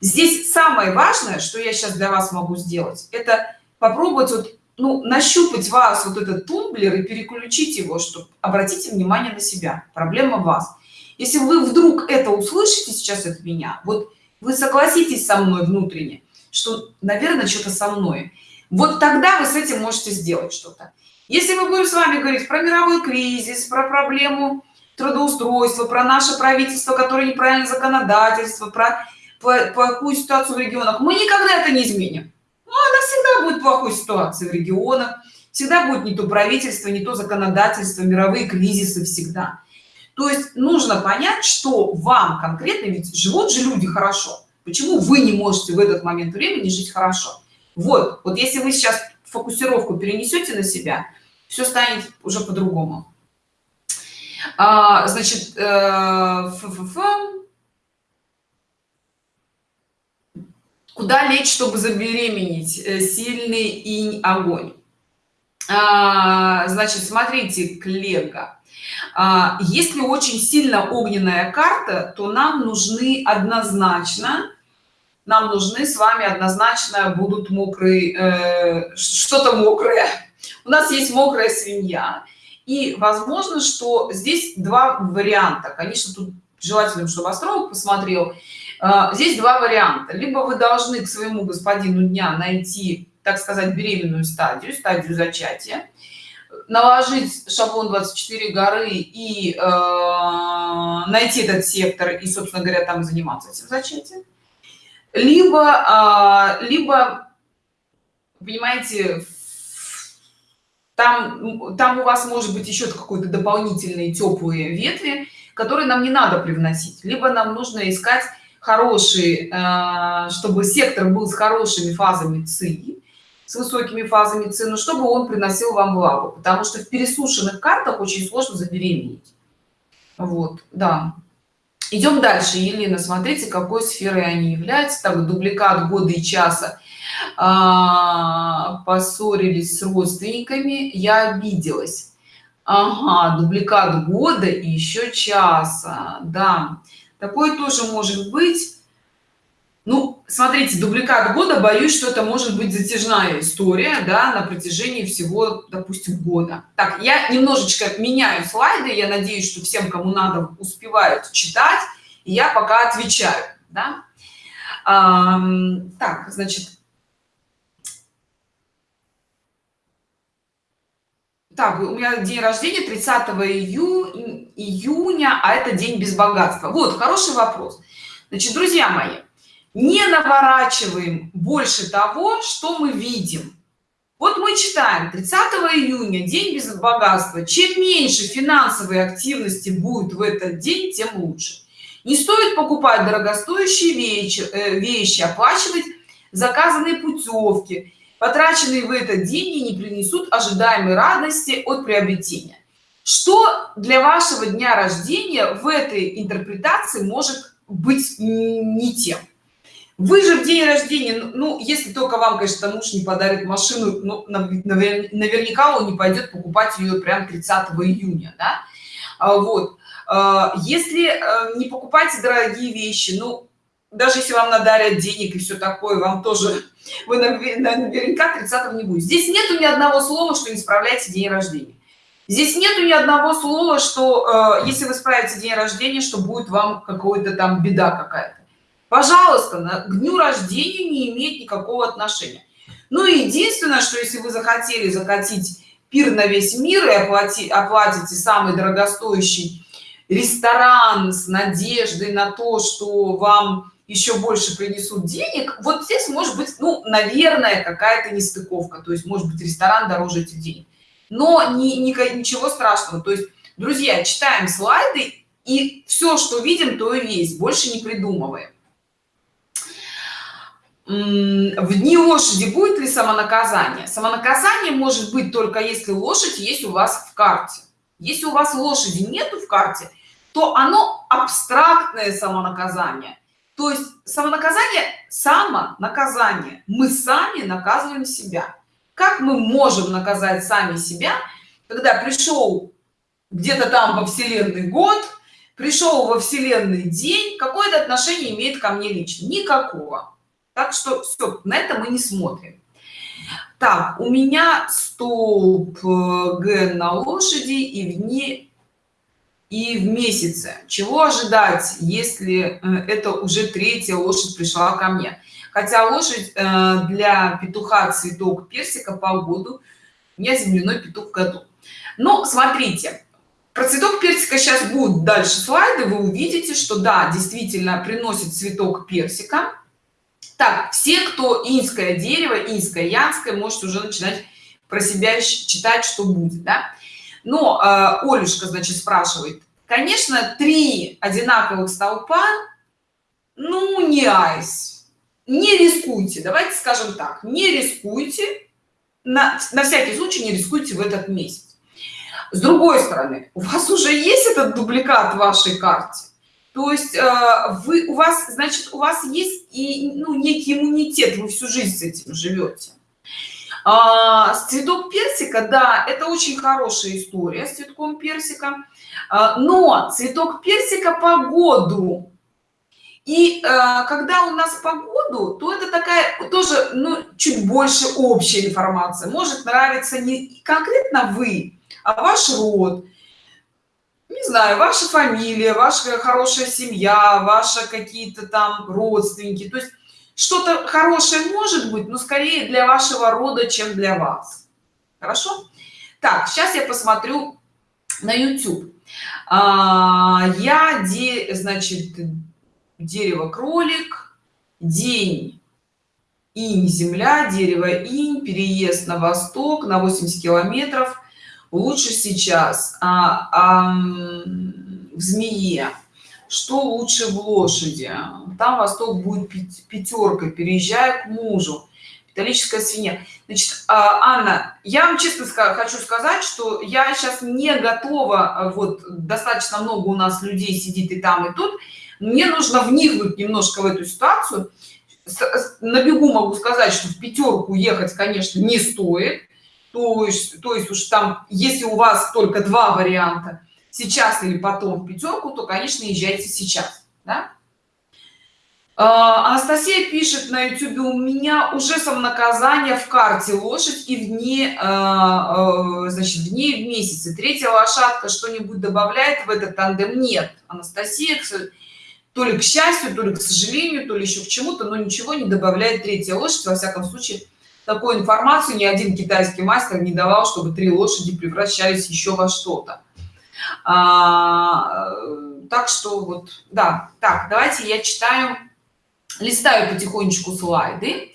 Здесь самое важное что я сейчас для вас могу сделать это попробовать вот ну нащупать вас вот этот тумблер и переключить его чтобы обратите внимание на себя. Проблема вас. Если вы вдруг это услышите сейчас от меня вот вы согласитесь со мной внутренне что наверное что-то со мной. Вот тогда вы с этим можете сделать что-то. Если мы будем с вами говорить про мировой кризис про проблему трудоустройства про наше правительство которое неправильно законодательство про плохую ситуацию в регионах мы никогда это не изменим ну, она всегда будет плохой ситуации в регионах всегда будет не то правительство не то законодательство мировые кризисы всегда. То есть нужно понять что вам конкретно ведь живут же люди хорошо. Почему вы не можете в этот момент времени жить хорошо? Вот вот если вы сейчас фокусировку перенесете на себя все станет уже по-другому. А, значит э, ф -ф -ф куда лечь чтобы забеременеть? Э, сильный и огонь. А, значит смотрите коллега. А, если очень сильно огненная карта то нам нужны однозначно нам нужны с вами однозначно будут мокрые э, что-то мокрое. У нас есть мокрая свинья. И возможно что здесь два варианта. Конечно тут желательно чтобы астролог посмотрел здесь два варианта. Либо вы должны к своему господину дня найти так сказать беременную стадию стадию зачатия наложить шаблон 24 горы и э, найти этот сектор и собственно говоря там заниматься этим зачатием. Либо э, либо понимаете там там у вас может быть еще какой-то дополнительные теплые ветви которые нам не надо привносить. Либо нам нужно искать хороший э, чтобы сектор был с хорошими фазами ци с высокими фазами ци но чтобы он приносил вам влагу потому что в пересушенных картах очень сложно забеременеть. Вот да. Идем дальше елена смотрите какой сферой они являются так дубликат года и часа. А, поссорились с родственниками я обиделась. Ага дубликат года и еще часа да такое тоже может быть ну смотрите дубликат года боюсь что это может быть затяжная история да на протяжении всего допустим года так я немножечко меняю слайды я надеюсь что всем кому надо успевают читать и я пока отвечаю да? а, так значит так у меня день рождения 30 ию, июня а это день без богатства. Вот хороший вопрос. Значит друзья мои не наворачиваем больше того что мы видим. Вот мы читаем 30 июня день без богатства. Чем меньше финансовой активности будет в этот день тем лучше. Не стоит покупать дорогостоящие вещи э, вещи оплачивать заказанные путевки потраченные в этот деньги не принесут ожидаемой радости от приобретения что для вашего дня рождения в этой интерпретации может быть не тем вы же в день рождения ну если только вам конечно муж не подарит машину ну, наверняка он не пойдет покупать ее прям 30 июня да? А вот а, если э, не покупайте дорогие вещи ну даже если вам надарят денег и все такое вам тоже вы наверняка 30 не будет. Здесь нету ни одного слова что не справляете день рождения. Здесь нету ни одного слова что э, если вы справите день рождения что будет вам какой-то там беда какая-то. Пожалуйста на, к дню рождения не имеет никакого отношения. Ну единственное что если вы захотели закатить пир на весь мир и оплатить оплатите самый дорогостоящий ресторан с надеждой на то что вам еще больше принесут денег вот здесь может быть ну наверное какая-то нестыковка то есть может быть ресторан дороже этих денег. Но не, не ничего страшного. То есть друзья читаем слайды и все что видим то и есть больше не придумываем. В дни лошади будет ли самонаказание? Самонаказание может быть только если лошадь есть у вас в карте. Если у вас лошади нету в карте то оно абстрактное самонаказание то есть самонаказание самонаказание. Мы сами наказываем себя. Как мы можем наказать сами себя когда пришел где-то там во вселенной год пришел во вселенной день какое-то отношение имеет ко мне лично? Никакого. Так что все на это мы не смотрим. Так у меня столб э, г на лошади и в дни и в месяце. Чего ожидать если э, это уже третья лошадь пришла ко мне? Хотя лошадь э, для петуха цветок персика по году меня земляной петух в году. Но смотрите про цветок персика сейчас будут дальше слайды вы увидите что да действительно приносит цветок персика. Так все кто инское дерево инское янское может уже начинать про себя читать что будет да? Но э, олюшка значит спрашивает конечно три одинаковых столпа ну не айс. Не рискуйте давайте скажем так не рискуйте на, на всякий случай не рискуйте в этот месяц с другой стороны у вас уже есть этот дубликат вашей карте? То есть э, вы у вас значит у вас есть и ну, некий иммунитет вы всю жизнь с этим живете а, цветок персика да это очень хорошая история с цветком персика. А, но цветок персика по году. И э, когда у нас погоду то это такая тоже ну чуть больше общая информация. Может нравиться не конкретно вы а ваш род. Не знаю ваша фамилия ваша хорошая семья ваша какие-то там родственники. То есть что-то хорошее может быть но скорее для вашего рода чем для вас. Хорошо? Так сейчас я посмотрю на youtube. А, я де значит дерево кролик день инь земля дерево инь переезд на восток на 80 километров лучше сейчас. А, а, в змее что лучше в лошади там восток будет пятерка переезжая к мужу. Металлическая свинья. Значит а, анна я вам честно хочу сказать что я сейчас не готова а, вот достаточно много у нас людей сидит и там и тут. Мне нужно вникнуть немножко в эту ситуацию. На бегу могу сказать что в пятерку ехать конечно не стоит. То есть то есть уж там если у вас только два варианта сейчас или потом в пятерку то конечно езжайте сейчас да? А, анастасия пишет на youtube у меня уже самонаказание в карте лошадь и в дни а, а, значит в дни в месяце третья лошадка что-нибудь добавляет в этот тандем? Нет. Анастасия то ли к счастью то ли к сожалению то ли еще к чему-то но ничего не добавляет третья лошадь. Во всяком случае такую информацию ни один китайский мастер не давал чтобы три лошади превращались еще во что-то а, так что вот да так давайте я читаю листаю потихонечку слайды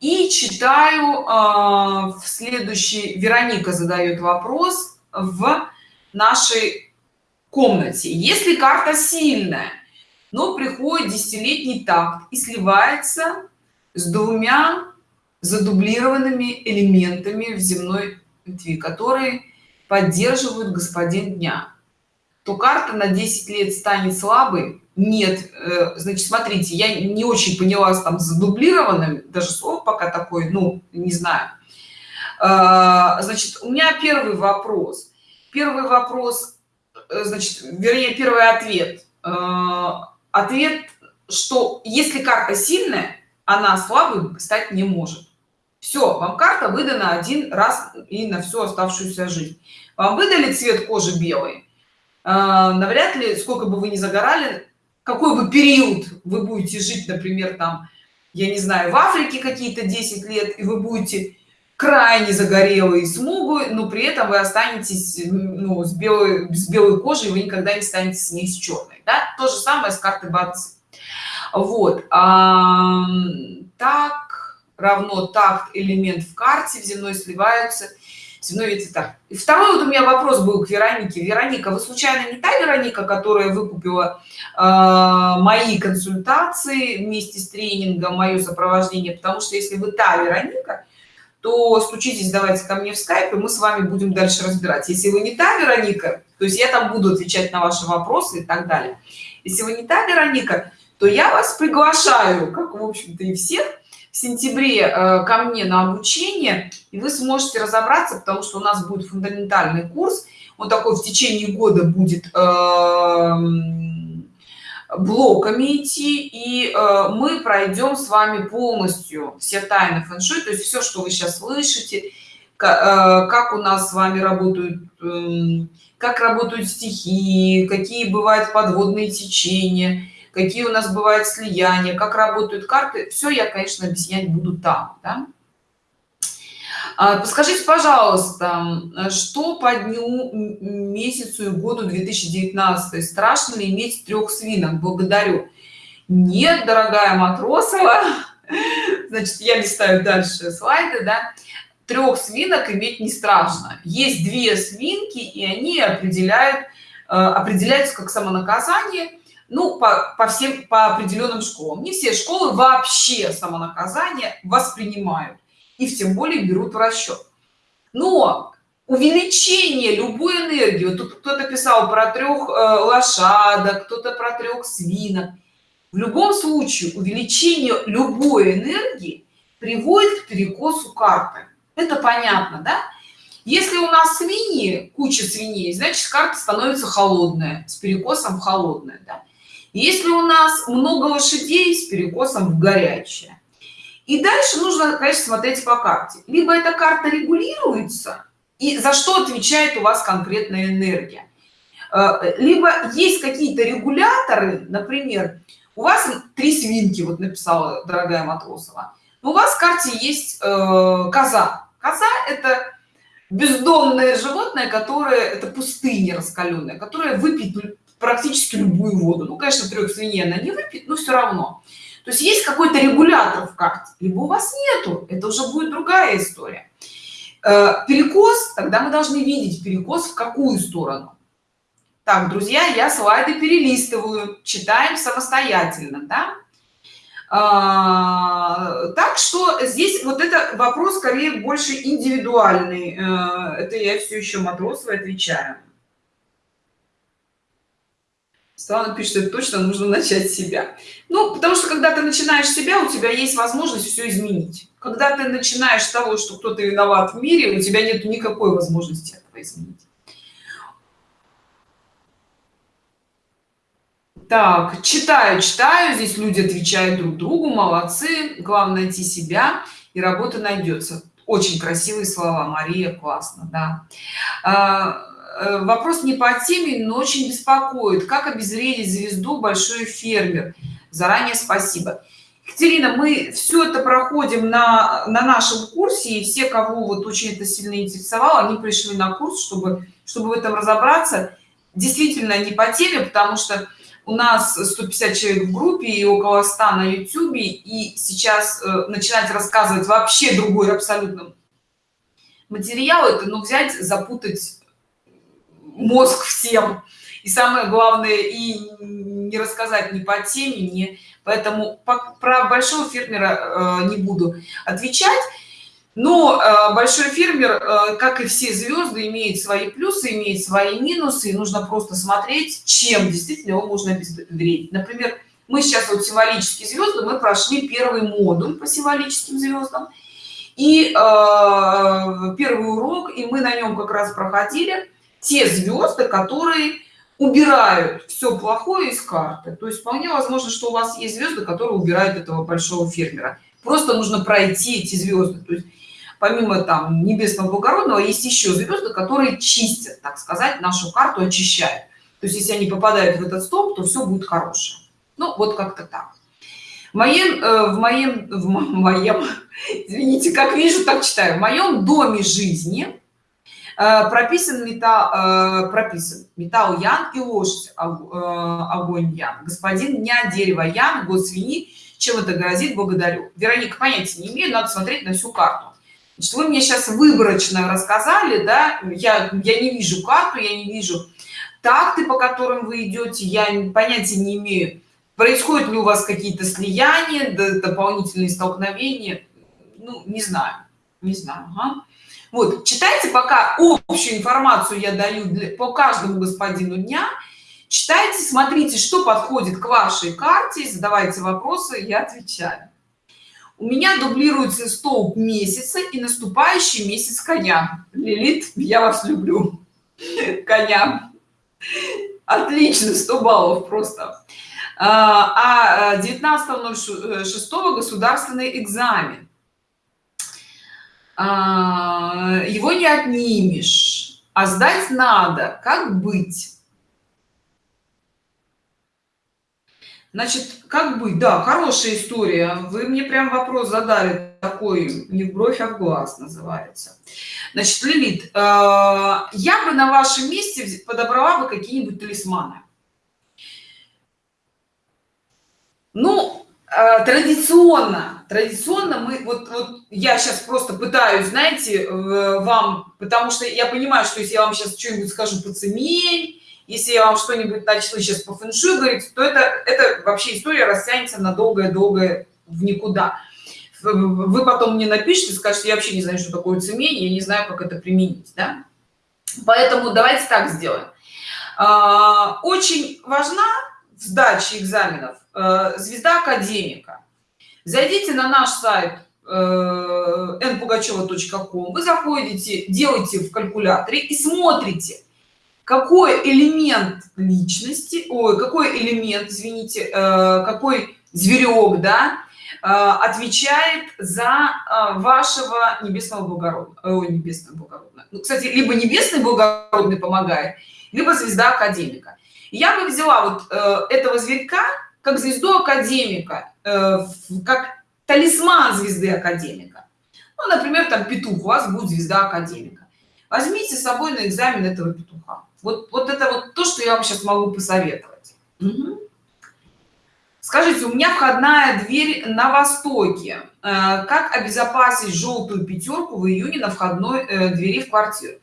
и читаю э, в следующий вероника задает вопрос в нашей комнате. Если карта сильная но приходит десятилетний такт и сливается с двумя задублированными элементами в земной ветви которые поддерживают господин дня. То карта на 10 лет станет слабой. Нет э, значит смотрите я не очень поняла там задублированным даже слово пока такой ну не знаю. А, значит у меня первый вопрос. Первый вопрос э, значит вернее первый ответ. Ответ что если карта сильная она слабой стать не может все вам карта выдана один раз и на всю оставшуюся жизнь. Вам выдали цвет кожи белый? А, навряд ли сколько бы вы ни загорали какой бы период вы будете жить например там я не знаю в африке какие-то 10 лет и вы будете крайне загорелые смугу но при этом вы останетесь ну, с белой с белой кожей вы никогда не станете с ней с черной да? то же самое с карты бац вот а, так равно такт элемент в карте в земной сливаются. Земной ветви так. И второй вот у меня вопрос был к веронике. Вероника вы случайно не та вероника которая выкупила э, мои консультации вместе с тренингом мое сопровождение? Потому что если вы та вероника то стучитесь давайте ко мне в скайп мы с вами будем дальше разбирать. Если вы не та вероника то есть я там буду отвечать на ваши вопросы и так далее. Если вы не та вероника то я вас приглашаю как в общем-то и всех сентябре э, ко мне на обучение и вы сможете разобраться потому что у нас будет фундаментальный курс. Вот такой в течение года будет эм, блоками идти и э, мы пройдем с вами полностью все тайны фэн-шуй то есть все что вы сейчас слышите э, как у нас с вами работают эм, как работают стихии какие бывают подводные течения какие у нас бывают слияния как работают карты все я конечно объяснять буду там да? А, подскажите пожалуйста что по дню месяцу и году 2019 страшно ли иметь трех свинок? Благодарю. Нет дорогая матросова. Значит я листаю дальше слайды да. Трех свинок иметь не страшно. Есть две свинки и они определяют э, определяются как самонаказание ну по, по всем по определенным школам. Не все школы вообще самонаказание воспринимают и тем более берут в расчет. Но увеличение любой энергии тут кто-то писал про трех э, лошадок кто-то про трех свинок в любом случае увеличение любой энергии приводит к перекосу карты. Это понятно да? Если у нас свиньи куча свиней значит карта становится холодная с перекосом холодная да? Если у нас много лошадей с перекосом в горячее. И дальше нужно конечно смотреть по карте. Либо эта карта регулируется и за что отвечает у вас конкретная энергия. Э, либо есть какие-то регуляторы например у вас три свинки вот написала дорогая матросова. У вас в карте есть э, коза. Коза это бездомное животное которое это пустыня раскаленная которая выпьет практически любую воду. Ну конечно трех свиней она не выпьет но все равно. То есть есть какой-то регулятор в карте либо у вас нету это уже будет другая история. Э, перекос тогда мы должны видеть перекос в какую сторону? Так друзья я слайды перелистываю читаем самостоятельно да? а, так что здесь вот это вопрос скорее больше индивидуальный. Э, это я все еще матросова отвечаю Светлана пишет, что точно нужно начать себя. Ну, потому что когда ты начинаешь себя, у тебя есть возможность все изменить. Когда ты начинаешь с того, что кто-то виноват в мире, у тебя нет никакой возможности этого изменить. Так, читаю, читаю. Здесь люди отвечают друг другу. Молодцы. Главное найти себя, и работа найдется. Очень красивые слова, Мария. Классно, да. Э, вопрос не по теме но очень беспокоит. Как обезвредить звезду большой фермер заранее спасибо. Екатерина, мы все это проходим на, на нашем курсе, и все, кого вот очень это сильно интересовало, они пришли на курс, чтобы, чтобы в этом разобраться. Действительно, не по теме, потому что у нас 150 человек в группе и около 100 на YouTube, и сейчас э, начинать рассказывать вообще другой абсолютно материал, это ну, взять, запутать мозг всем. И самое главное и не рассказать ни по теме не поэтому по, про большого фермера э, не буду отвечать. Но э, большой фермер э, как и все звезды имеет свои плюсы имеет свои минусы. И нужно просто смотреть чем действительно его можно обезвредить. Например мы сейчас вот символические звезды мы прошли первый модуль по символическим звездам. И э, первый урок и мы на нем как раз проходили те звезды которые убирают все плохое из карты. То есть вполне возможно что у вас есть звезды которые убирают этого большого фермера. Просто нужно пройти эти звезды то есть помимо там небесного благородного есть еще звезды которые чистят так сказать нашу карту очищают. То есть если они попадают в этот столб то все будет хорошее. Ну вот как-то так. В моем э, в моем в моем извините как вижу так читаю. В моем доме жизни прописан металл э, прописан. Металл ян и лошадь э, огонь ян. Господин дня дерево ян год свиньи чем это грозит благодарю. Вероника понятия не имею надо смотреть на всю карту. Значит, вы мне сейчас выборочно рассказали да я я не вижу карту я не вижу такты по которым вы идете я понятия не имею происходят ли у вас какие-то слияния дополнительные столкновения ну не знаю не знаю ага вот читайте пока общую информацию я даю для, по каждому господину дня. Читайте смотрите что подходит к вашей карте задавайте вопросы я отвечаю. У меня дублируется столб месяца и наступающий месяц коня. Лилит я вас люблю. Коня. Отлично 100 баллов просто. А 19.06 а, государственный экзамен его не отнимешь а сдать надо как быть? Значит как быть? Да хорошая история. Вы мне прям вопрос задали такой не в бровь а в глаз называется. Значит лилит э, я бы на вашем месте подобрала бы какие-нибудь талисманы. Ну э, традиционно традиционно мы вот, вот я сейчас просто пытаюсь знаете вам потому что я понимаю что если я вам сейчас что-нибудь скажу по цемень если я вам что-нибудь начну сейчас по фэншую говорить то это это вообще история растянется на долгое-долгое в никуда. Вы потом мне напишите скажете я вообще не знаю что такое цемень я не знаю как это применить да? поэтому давайте так сделаем. А, очень важна в сдаче экзаменов э, звезда академика зайдите на наш сайт npugacheva.com э, вы заходите делаете в калькуляторе и смотрите какой элемент личности ой какой элемент извините э, какой зверек да э, отвечает за вашего небесного благородного ой, небесного благородного ну, кстати либо небесный благородный помогает либо звезда академика. Я бы взяла вот этого зверька как звезду академика как талисман звезды академика ну, например там петух у вас будет звезда академика возьмите с собой на экзамен этого петуха вот, вот это вот то, что я вам сейчас могу посоветовать. Угу. Скажите, у меня входная дверь на востоке. Э, как обезопасить желтую пятерку в июне на входной э, двери в квартиру?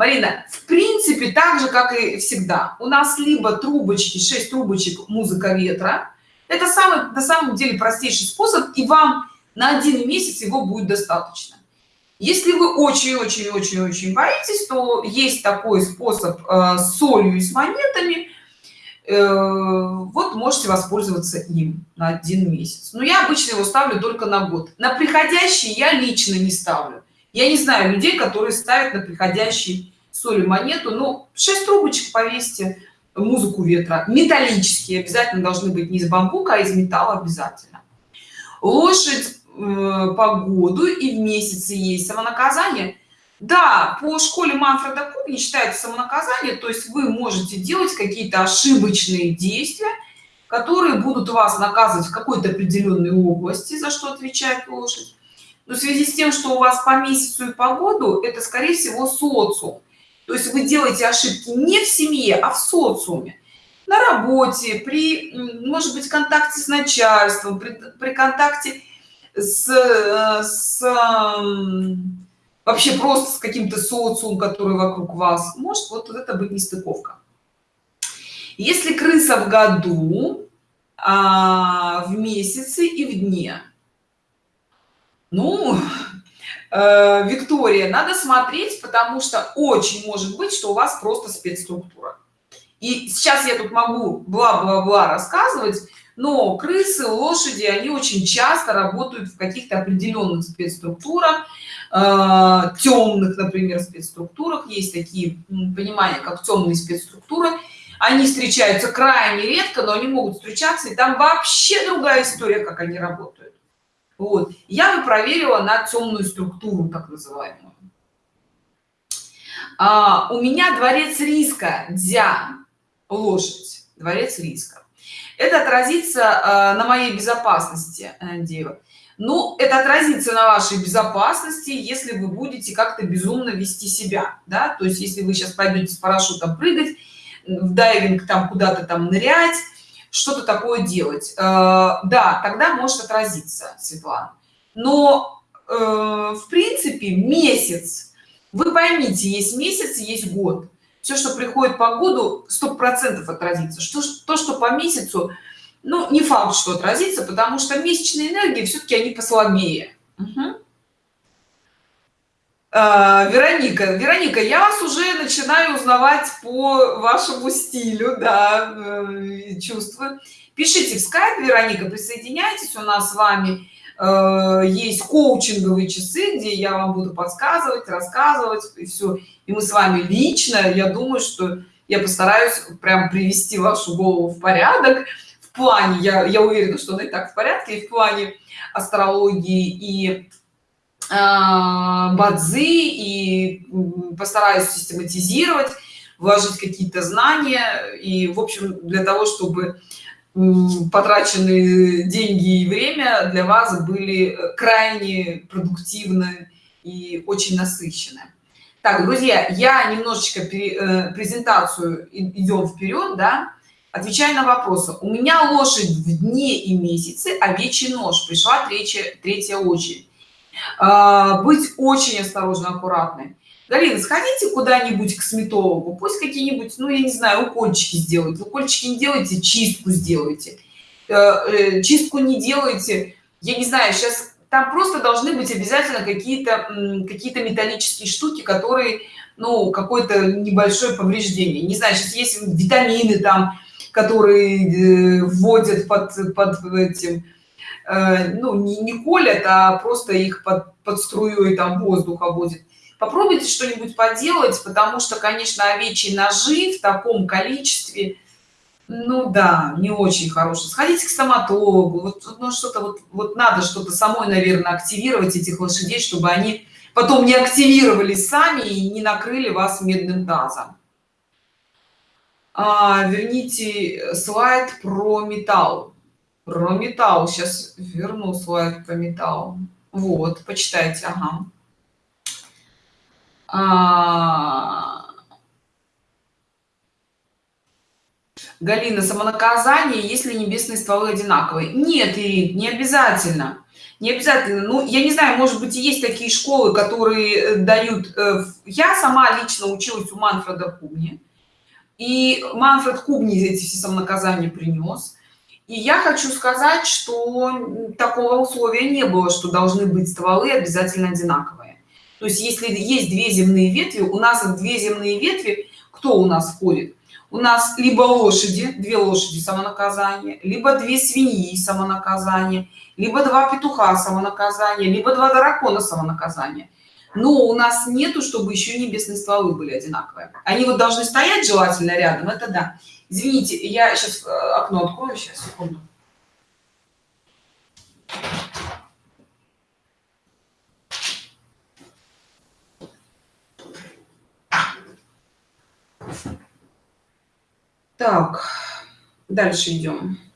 Марина, в принципе, так же, как и всегда. У нас либо трубочки, 6 трубочек, музыка ветра. Это самый, на самом деле простейший способ, и вам на один месяц его будет достаточно. Если вы очень-очень-очень-очень боитесь, то есть такой способ э, с солью и с монетами. Э, вот можете воспользоваться им на один месяц. Но я обычно его ставлю только на год. На приходящий я лично не ставлю. Я не знаю людей, которые ставят на приходящий соль и монету. Ну, 6 трубочек повесьте, музыку ветра. Металлические обязательно должны быть не из бамбука, а из металла обязательно. Лошадь Э, погоду и в месяце есть самонаказание да по школе манфреда куб не считается самонаказание то есть вы можете делать какие-то ошибочные действия которые будут вас наказывать в какой-то определенной области за что отвечает лошадь но в связи с тем что у вас по месяцу и погоду это скорее всего социум. То есть вы делаете ошибки не в семье а в социуме. На работе при может быть контакте с начальством при, при контакте с, с вообще просто с каким-то социум, который вокруг вас, может вот это быть нестыковка. Если крыса в году, а, в месяце и в дне, ну, э, Виктория, надо смотреть, потому что очень может быть, что у вас просто спецструктура. И сейчас я тут могу бла-бла-бла рассказывать, но крысы лошади они очень часто работают в каких-то определенных спецструктурах э, темных например спецструктурах. Есть такие понимания как темные спецструктуры. Они встречаются крайне редко но они могут встречаться и там вообще другая история как они работают вот. Я бы проверила на темную структуру так называемую. А, у меня дворец риска дзя лошадь дворец риска. Это отразится э, на моей безопасности э, дева. Ну это отразится на вашей безопасности если вы будете как-то безумно вести себя да? То есть если вы сейчас пойдете с парашютом прыгать в дайвинг там куда-то там нырять что-то такое делать. Э, да тогда может отразиться светлана. Но в принципе месяц. Вы поймите есть месяц есть год. Все что приходит по году сто процентов отразится. Что то что по месяцу ну не факт что отразится потому что месячные энергии все-таки они послабее угу. А, вероника вероника я вас уже начинаю узнавать по вашему стилю да э, чувства. Пишите в скайп вероника присоединяйтесь у нас с вами э, есть коучинговые часы где я вам буду подсказывать рассказывать и все и мы с вами лично я думаю что я постараюсь прям привести вашу голову в порядок в плане я я уверена что она и так в порядке и в плане астрологии и бадзи и постараюсь систематизировать вложить какие-то знания. И в общем для того чтобы потраченные деньги и время для вас были крайне продуктивны и очень насыщены. Так друзья я немножечко э, презентацию идем вперед да. Отвечая на вопросы. У меня лошадь в дне и месяце овечий нож. Пришла третья третья очередь. а, быть очень осторожно аккуратной Галина, сходите куда-нибудь к сметологу, пусть какие-нибудь, ну, я не знаю, укольчики сделают. Укольчики не делайте, чистку сделайте. Э, э, чистку не делайте, я не знаю, сейчас там просто должны быть обязательно какие-то какие-то металлические штуки, которые, ну, какое-то небольшое повреждение. Не знаю, сейчас есть витамины там, которые э, вводят под, под этим, ну, не, не колят, а просто их под, под струей там воздуха вводят попробуйте что-нибудь поделать потому что конечно овечьи ножи в таком количестве ну да не очень хороший сходите к стоматологу вот ну, что-то вот вот надо что-то самой наверное активировать этих лошадей чтобы они потом не активировались сами и не накрыли вас медным тазом. А, верните слайд про металл про металл сейчас верну слайд про металл вот почитайте ага а... Галина, самонаказание, если небесные стволы одинаковые. Нет, Ирин, не обязательно. Не обязательно. Ну, я не знаю, может быть, есть такие школы, которые э, дают... Э, я сама лично училась у Манфреда Кубни. И Манфред Кубни эти все самонаказания принес. И я хочу сказать, что такого условия не было, что должны быть стволы обязательно одинаковые. То есть если есть две земные ветви, у нас две земные ветви, кто у нас входит? У нас либо лошади, две лошади самонаказание, либо две свиньи самонаказание, либо два петуха самонаказание, либо два дракона самонаказание. Но у нас нету, чтобы еще небесные стволы были одинаковые. Они вот должны стоять желательно рядом, это да. Извините, я сейчас э, окно открою, сейчас, секунду. Так, дальше идем.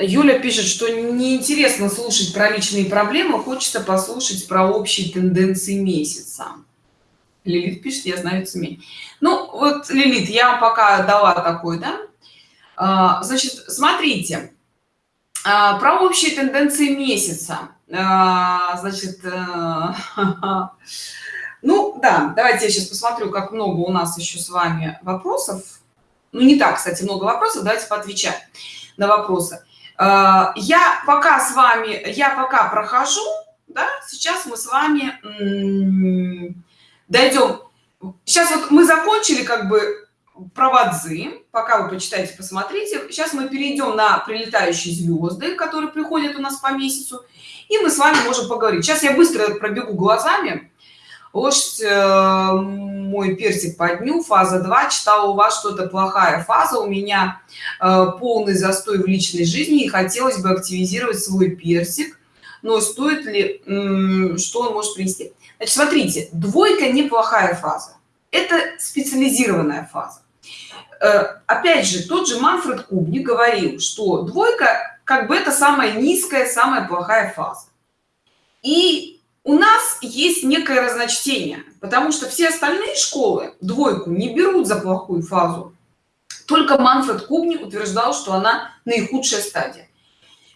Юля пишет, что неинтересно слушать про личные проблемы, хочется послушать про общие тенденции месяца. Лилит пишет, я знаю СМИ. Ну, вот, Лилит, я вам пока дала такой, да? А, значит, смотрите, а, про общие тенденции месяца. А, значит, э, ну да, давайте я сейчас посмотрю, как много у нас еще с вами вопросов. Ну, не так, кстати, много вопросов, давайте поотвечаем на вопросы. А, я пока с вами, я пока прохожу, да, сейчас мы с вами дойдем. Сейчас вот мы закончили как бы проводзы пока вы почитаете посмотрите. Сейчас мы перейдем на прилетающие звезды которые приходят у нас по месяцу и мы с вами можем поговорить. Сейчас я быстро пробегу глазами лошадь э, мой персик по дню фаза 2 читала у вас что-то плохая фаза у меня э, полный застой в личной жизни и хотелось бы активизировать свой персик. Но стоит ли что он может принести? Значит смотрите двойка неплохая фаза. Это специализированная фаза. Э, опять же тот же манфред кубни говорил что двойка как бы это самая низкая самая плохая фаза. И у нас есть некое разночтение потому что все остальные школы двойку не берут за плохую фазу. Только манфред кубни утверждал что она наихудшая стадия.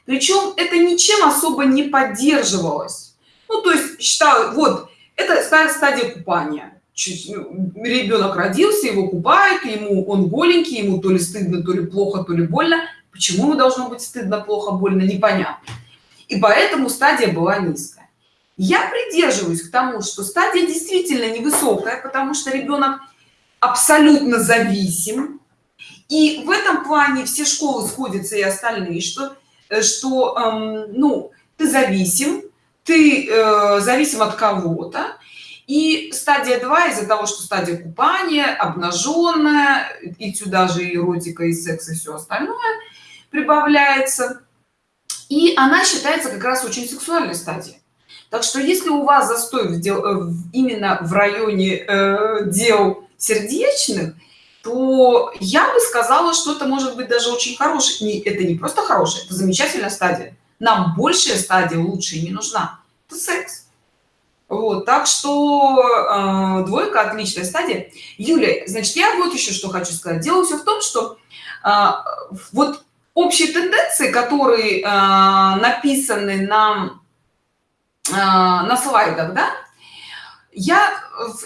Причем это ничем особо не поддерживалось. Ну то есть считаю вот это стадия купания. Ну, ребенок родился его купают ему он голенький ему то ли стыдно то ли плохо то ли больно. Почему ему должно быть стыдно плохо больно непонятно. И поэтому стадия была низкая я придерживаюсь к тому что стадия действительно невысокая потому что ребенок абсолютно зависим. И в этом плане все школы сходятся и остальные что э, что эм, ну ты зависим ты э, зависим от кого-то. И стадия 2 из-за того что стадия купания обнаженная и сюда же эротика и секс и все остальное прибавляется. И она считается как раз очень сексуальной стадией так что если у вас застой в дел, э, именно в районе э, дел сердечных то я бы сказала что это может быть даже очень хороший не это не просто хорошая это замечательная стадия. Нам большая стадия лучше не нужна. Это секс. Вот так что э, двойка отличная стадия. Юля значит я вот еще что хочу сказать. Дело все в том что э, вот общие тенденции которые э, написаны на э, на слайдах да? Я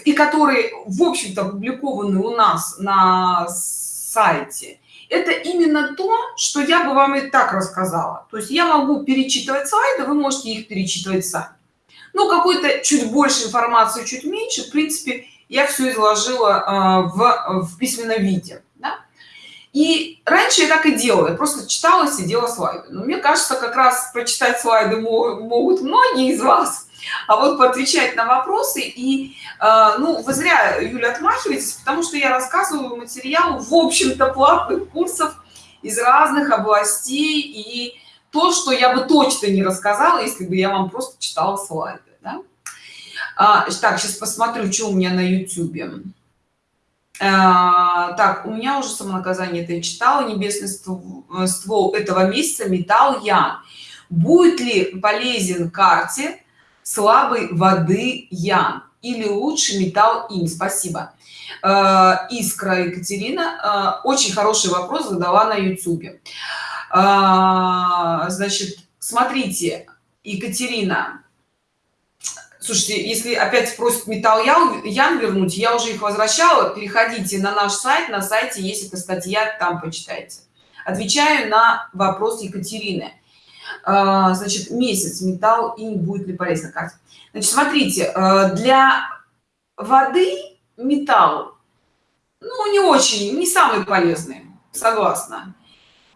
и которые в общем-то опубликованы у нас на сайте это именно то что я бы вам и так рассказала. То есть я могу перечитывать слайды вы можете их перечитывать сами. Ну какой-то чуть больше информации чуть меньше. В принципе я все изложила э, в, в письменном виде? И раньше я так и делала. Я просто читала сидела слайды. Но мне кажется как раз прочитать слайды могут многие из вас. А вот поотвечать на вопросы и э, ну вы зря юля отмахиваетесь потому что я рассказываю материал в общем-то платных курсов из разных областей. И то что я бы точно не рассказала если бы я вам просто читала слайды да? а, так сейчас посмотрю что у меня на youtube так у меня уже самонаказание это я читала небесный ствол, ствол этого месяца металл я будет ли полезен карте слабой воды ян или лучше металл им спасибо. Э, искра екатерина э, очень хороший вопрос задала на э, значит смотрите екатерина слушайте если опять спросят металл ян вернуть я уже их возвращала. Переходите на наш сайт. На сайте есть эта статья там почитайте. Отвечаю на вопрос екатерины. А, значит месяц металл и не будет ли полезно как значит смотрите э, для воды металл ну не очень не самый полезный согласна.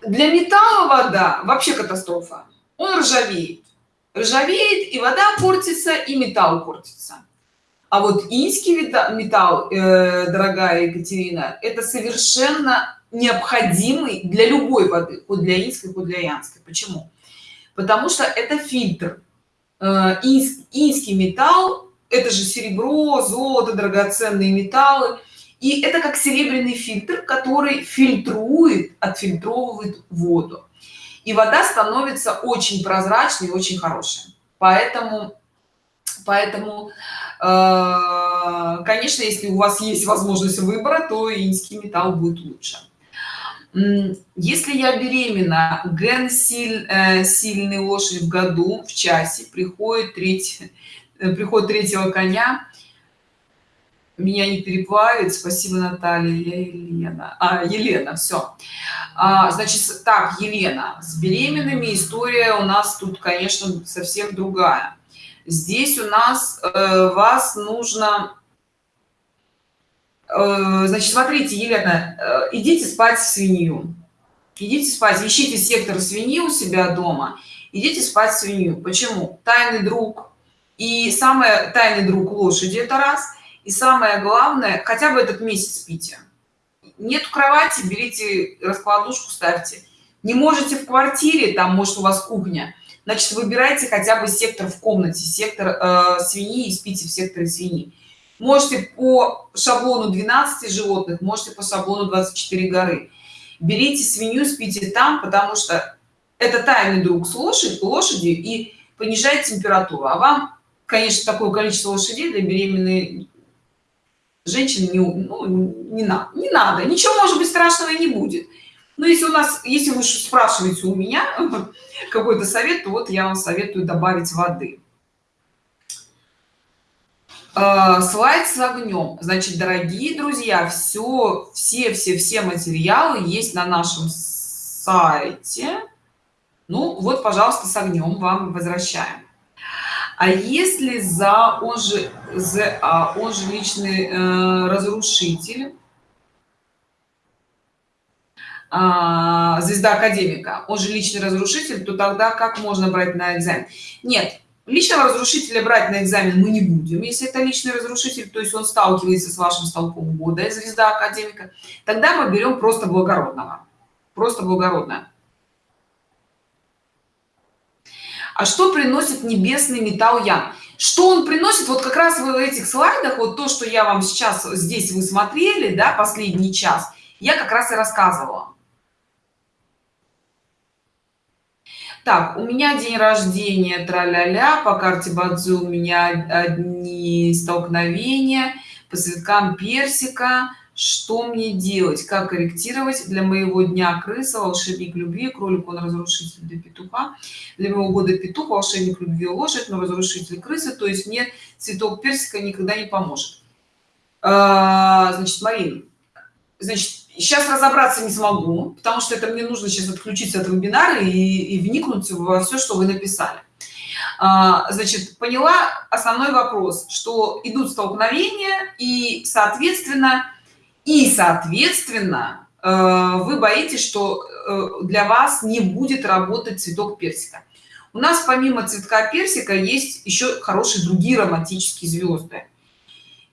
Для металла вода вообще катастрофа. Он ржавеет ржавеет и вода портится и металл портится. А вот инский металл э, дорогая екатерина это совершенно необходимый для любой воды хоть для инской хоть для янской. Почему? Потому что это фильтр. Э, инский металл это же серебро золото драгоценные металлы. И это как серебряный фильтр который фильтрует отфильтровывает воду и вода становится очень прозрачной очень хорошей. Поэтому поэтому э, конечно если у вас есть возможность выбора то инский металл будет лучше. Если я беременна ген силь, э, сильный лошадь в году в часе приходит треть э, приход третьего коня меня не переплавит спасибо наталья я елена. А елена все а, значит так елена с беременными история у нас тут конечно совсем другая. Здесь у нас э, вас нужно Э, значит смотрите елена э, идите спать в свинью. Идите спать ищите сектор свиньи у себя дома. Идите спать в свинью. Почему? Тайный друг. И самое тайный друг лошади это раз и самое главное хотя бы этот месяц спите нет кровати берите раскладушку ставьте. Не можете в квартире там может у вас кухня. Значит выбирайте хотя бы сектор в комнате сектор э, свиньи и спите в секторе свиньи. Можете по шаблону 12 животных можете по шаблону 24 горы. Берите свинью спите там потому что это тайный друг с лошадь лошади и понижает температуру. А вам конечно такое количество лошадей для беременной женщины не, ну, не надо не надо ничего может быть страшного и не будет. Но если у нас если вы спрашиваете у меня какой-то совет то вот я вам советую добавить воды. Э, слайд с огнем. Значит дорогие друзья все все все все материалы есть на нашем сайте. Ну вот пожалуйста с огнем вам возвращаем а если за он же за а он же личный э, разрушитель а, звезда академика он же личный разрушитель то тогда как можно брать на экзамен? Нет личного разрушителя брать на экзамен мы не будем если это личный разрушитель то есть он сталкивается с вашим столпом года звезда академика тогда мы берем просто благородного просто благородное а что приносит небесный металл ян что он приносит? Вот как раз в этих слайдах вот то что я вам сейчас здесь вы смотрели да последний час я как раз и рассказывала. Так у меня день рождения траля-ля по карте бадзу у меня одни столкновения по цветкам персика что мне делать как корректировать для моего дня крыса волшебник любви кролик он разрушитель для петуха. Для моего года петух волшебник любви лошадь но разрушитель крысы то есть мне цветок персика никогда не поможет. А, значит марин значит сейчас разобраться не смогу потому что это мне нужно сейчас отключиться от вебинара и, и вникнуть во все что вы написали. А, значит поняла основной вопрос что идут столкновения и соответственно и соответственно э, вы боитесь что э, для вас не будет работать цветок персика. У нас помимо цветка персика есть еще хорошие другие романтические звезды.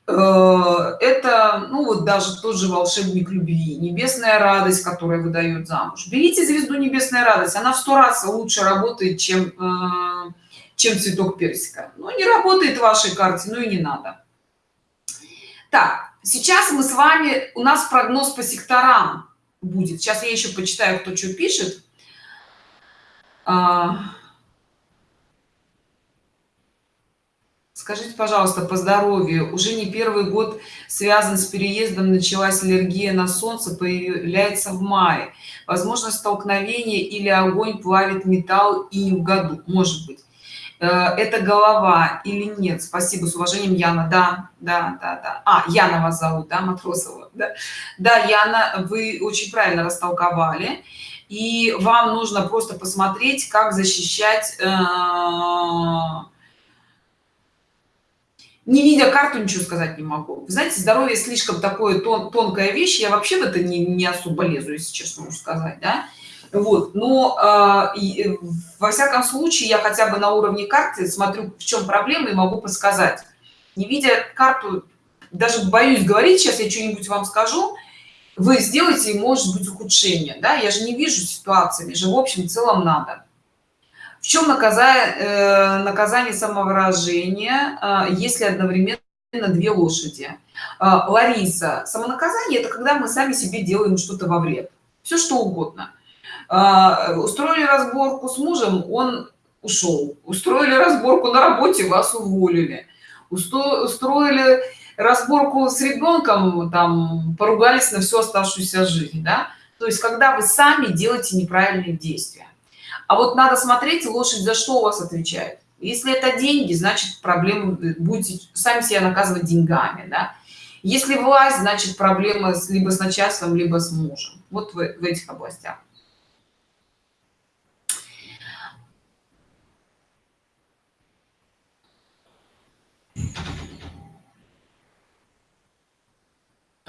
Э, это ну вот даже тот же волшебник любви небесная радость которая выдает замуж. Берите звезду небесная радость она в сто раз лучше работает чем чем цветок персика. Но не работает в вашей карте ну и не надо. Так сейчас мы с вами у нас прогноз по секторам будет. Сейчас я еще почитаю кто что пишет. А, скажите пожалуйста по здоровью. Уже не первый год связан с переездом началась аллергия на солнце появляется в мае. Возможно столкновение или огонь плавит металл и в году. Может быть это голова или нет? Спасибо с уважением яна. Да да да да. А яна вас зовут да матросова да? Да яна вы очень правильно растолковали. И вам нужно просто посмотреть как защищать э, не видя карту ничего сказать не могу. Вы знаете здоровье слишком такое тон, тонкая вещь. Я вообще в это не, не особо лезу если честно сказать да вот но э, и, во всяком случае я хотя бы на уровне карты смотрю в чем проблема и могу подсказать. Не видя карту даже боюсь говорить сейчас я что-нибудь вам скажу вы сделаете может быть ухудшение да? Я же не вижу ситуации мне же в общем целом надо. В чем наказание э, наказание самовыражения э, если одновременно две лошади? Э, лариса самонаказание это когда мы сами себе делаем что-то во вред. Все что угодно. а, устроили разборку с мужем он ушел. Устроили разборку на работе вас уволили. Устроили разборку с ребенком там поругались на всю оставшуюся жизнь да? То есть когда вы сами делаете неправильные действия. А вот надо смотреть лошадь за что у вас отвечает? Если это деньги значит проблемы будете сами себя наказывать деньгами да? если власть значит проблема либо с начальством либо с мужем. Вот в, в этих областях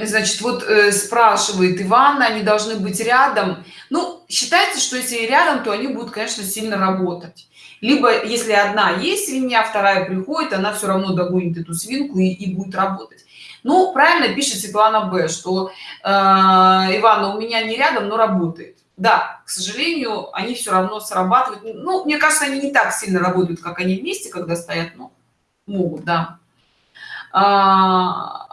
значит вот э, спрашивает иван они должны быть рядом. Ну считается что если рядом то они будут конечно сильно работать. Либо если одна есть свинья вторая приходит она все равно догонит эту свинку и, и будет работать. Ну правильно пишет светлана б что э, ивана у меня не рядом но работает да к сожалению они все равно срабатывают. Ну мне кажется они не так сильно работают как они вместе когда стоят но могут да. А,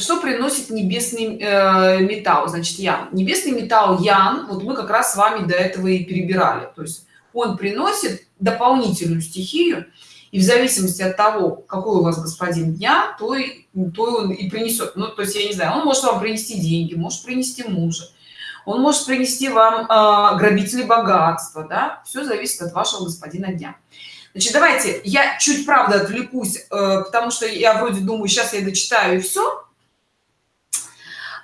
что приносит небесный э, металл? Значит ян. Небесный металл ян вот мы как раз с вами до этого и перебирали. То есть он приносит дополнительную стихию и в зависимости от того какой у вас господин дня то и то он и принесет. Ну то есть я не знаю он может вам принести деньги может принести мужа он может принести вам э, грабители богатства да? Все зависит от вашего господина дня. Значит давайте я чуть правда отвлекусь э, потому что я вроде думаю сейчас я дочитаю и все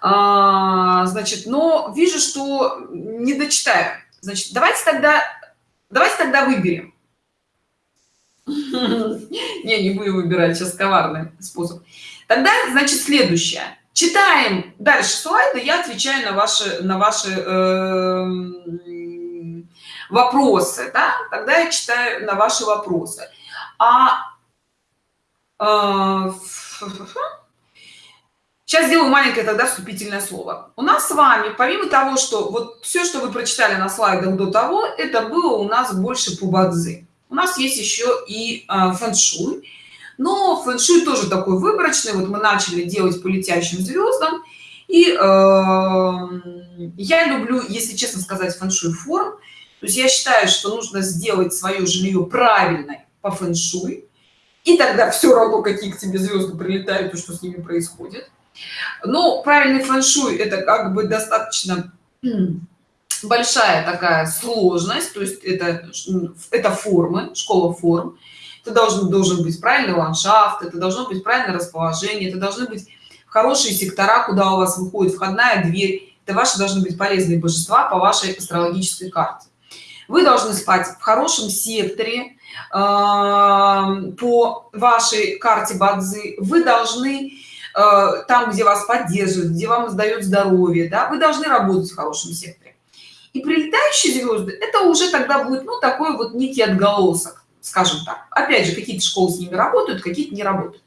а, значит но вижу что не дочитаю значит давайте тогда давайте тогда выберем Не, не будем выбирать сейчас коварный способ. Тогда, значит, следующее. Читаем дальше слайды, я отвечаю на ваши, на ваши э, вопросы, да? Тогда я читаю на ваши вопросы. А э, Сейчас сделаю маленькое тогда вступительное слово. У нас с вами, помимо того, что вот все, что вы прочитали на слайдах до того, это было у нас больше по бадзи. У нас есть еще и э, фэн-шуй. Но фэн-шуй тоже такой выборочный. Вот мы начали делать по летящим звездам. И э, я люблю, если честно сказать, фэн-шуй форм. То есть я считаю, что нужно сделать свое жилье правильно по фэн-шуй. И тогда все равно, какие к тебе звезды прилетают и что с ними происходит. Но правильный фэн-шуй это как бы достаточно большая такая сложность, то есть это, это формы, школа форм. Это должен, должен быть правильный ландшафт, это должно быть правильное расположение, это должны быть хорошие сектора, куда у вас выходит входная дверь. Это ваши должны быть полезные божества по вашей астрологической карте. Вы должны спать в хорошем секторе э, по вашей карте Бадзи. Вы должны там, где вас поддерживают, где вам сдают здоровье, да, вы должны работать в хорошем секторе. И прилетающие звезды, это уже тогда будет, ну, такой вот некий отголосок, скажем так. Опять же, какие-то школы с ними работают, какие-то не работают.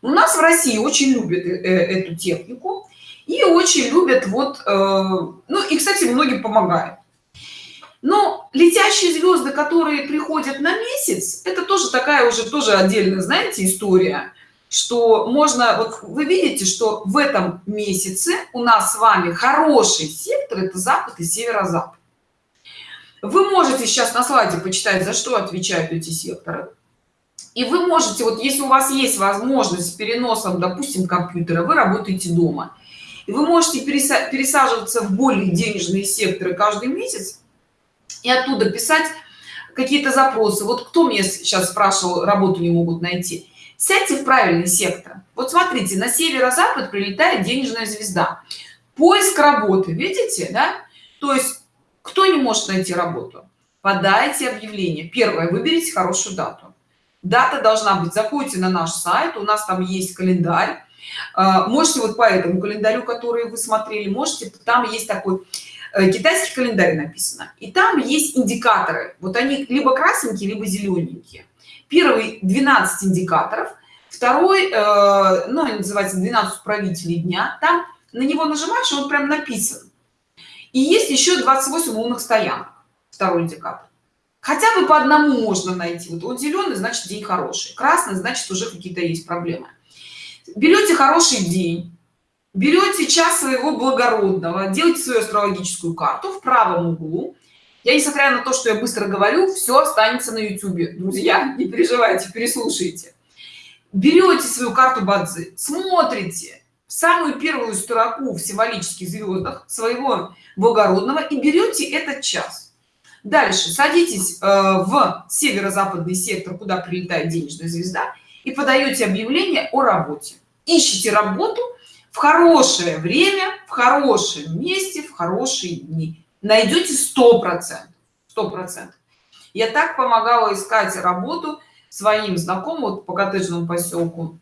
У нас в России очень любят э, э, эту технику и очень любят вот, ну, и, кстати, многим помогает. Но летящие звезды, которые приходят на месяц, это тоже такая уже тоже отдельная, знаете, история что можно вот вы видите что в этом месяце у нас с вами хороший сектор это запад и северо-запад. Вы можете сейчас на слайде почитать за что отвечают эти секторы. И вы можете вот если у вас есть возможность с переносом допустим компьютера вы работаете дома. И вы можете пересаживаться в более денежные секторы каждый месяц и оттуда писать какие-то запросы. Вот кто мне сейчас спрашивал работу не могут найти сядьте в правильный сектор. Вот смотрите на северо-запад прилетает денежная звезда. Поиск работы видите да? То есть кто не может найти работу? Подайте объявление. Первое выберите хорошую дату. Дата должна быть. Заходите на наш сайт у нас там есть календарь. А, можете вот по этому календарю который вы смотрели можете там есть такой э, китайский календарь написано. И там есть индикаторы. Вот они либо красненькие либо зелененькие первый 12 индикаторов. Второй э, ну называется 12 правителей дня там на него нажимаешь он прям написан. И есть еще 28 умных стоянок. Второй индикатор. Хотя бы по одному можно найти. Вот он зеленый значит день хороший. Красный значит уже какие-то есть проблемы. Берете хороший день берете час своего благородного делайте свою астрологическую карту в правом углу я несмотря на то что я быстро говорю все останется на youtube. Друзья не переживайте переслушайте. Берете свою карту бадзи смотрите самую первую строку в символических звездах своего благородного и берете этот час. Дальше садитесь э, в северо-западный сектор куда прилетает денежная звезда и подаете объявление о работе. Ищите работу в хорошее время в хорошем месте в хорошие дни найдете сто процентов сто процентов. Я так помогала искать работу своим знакомым вот по коттеджному поселку.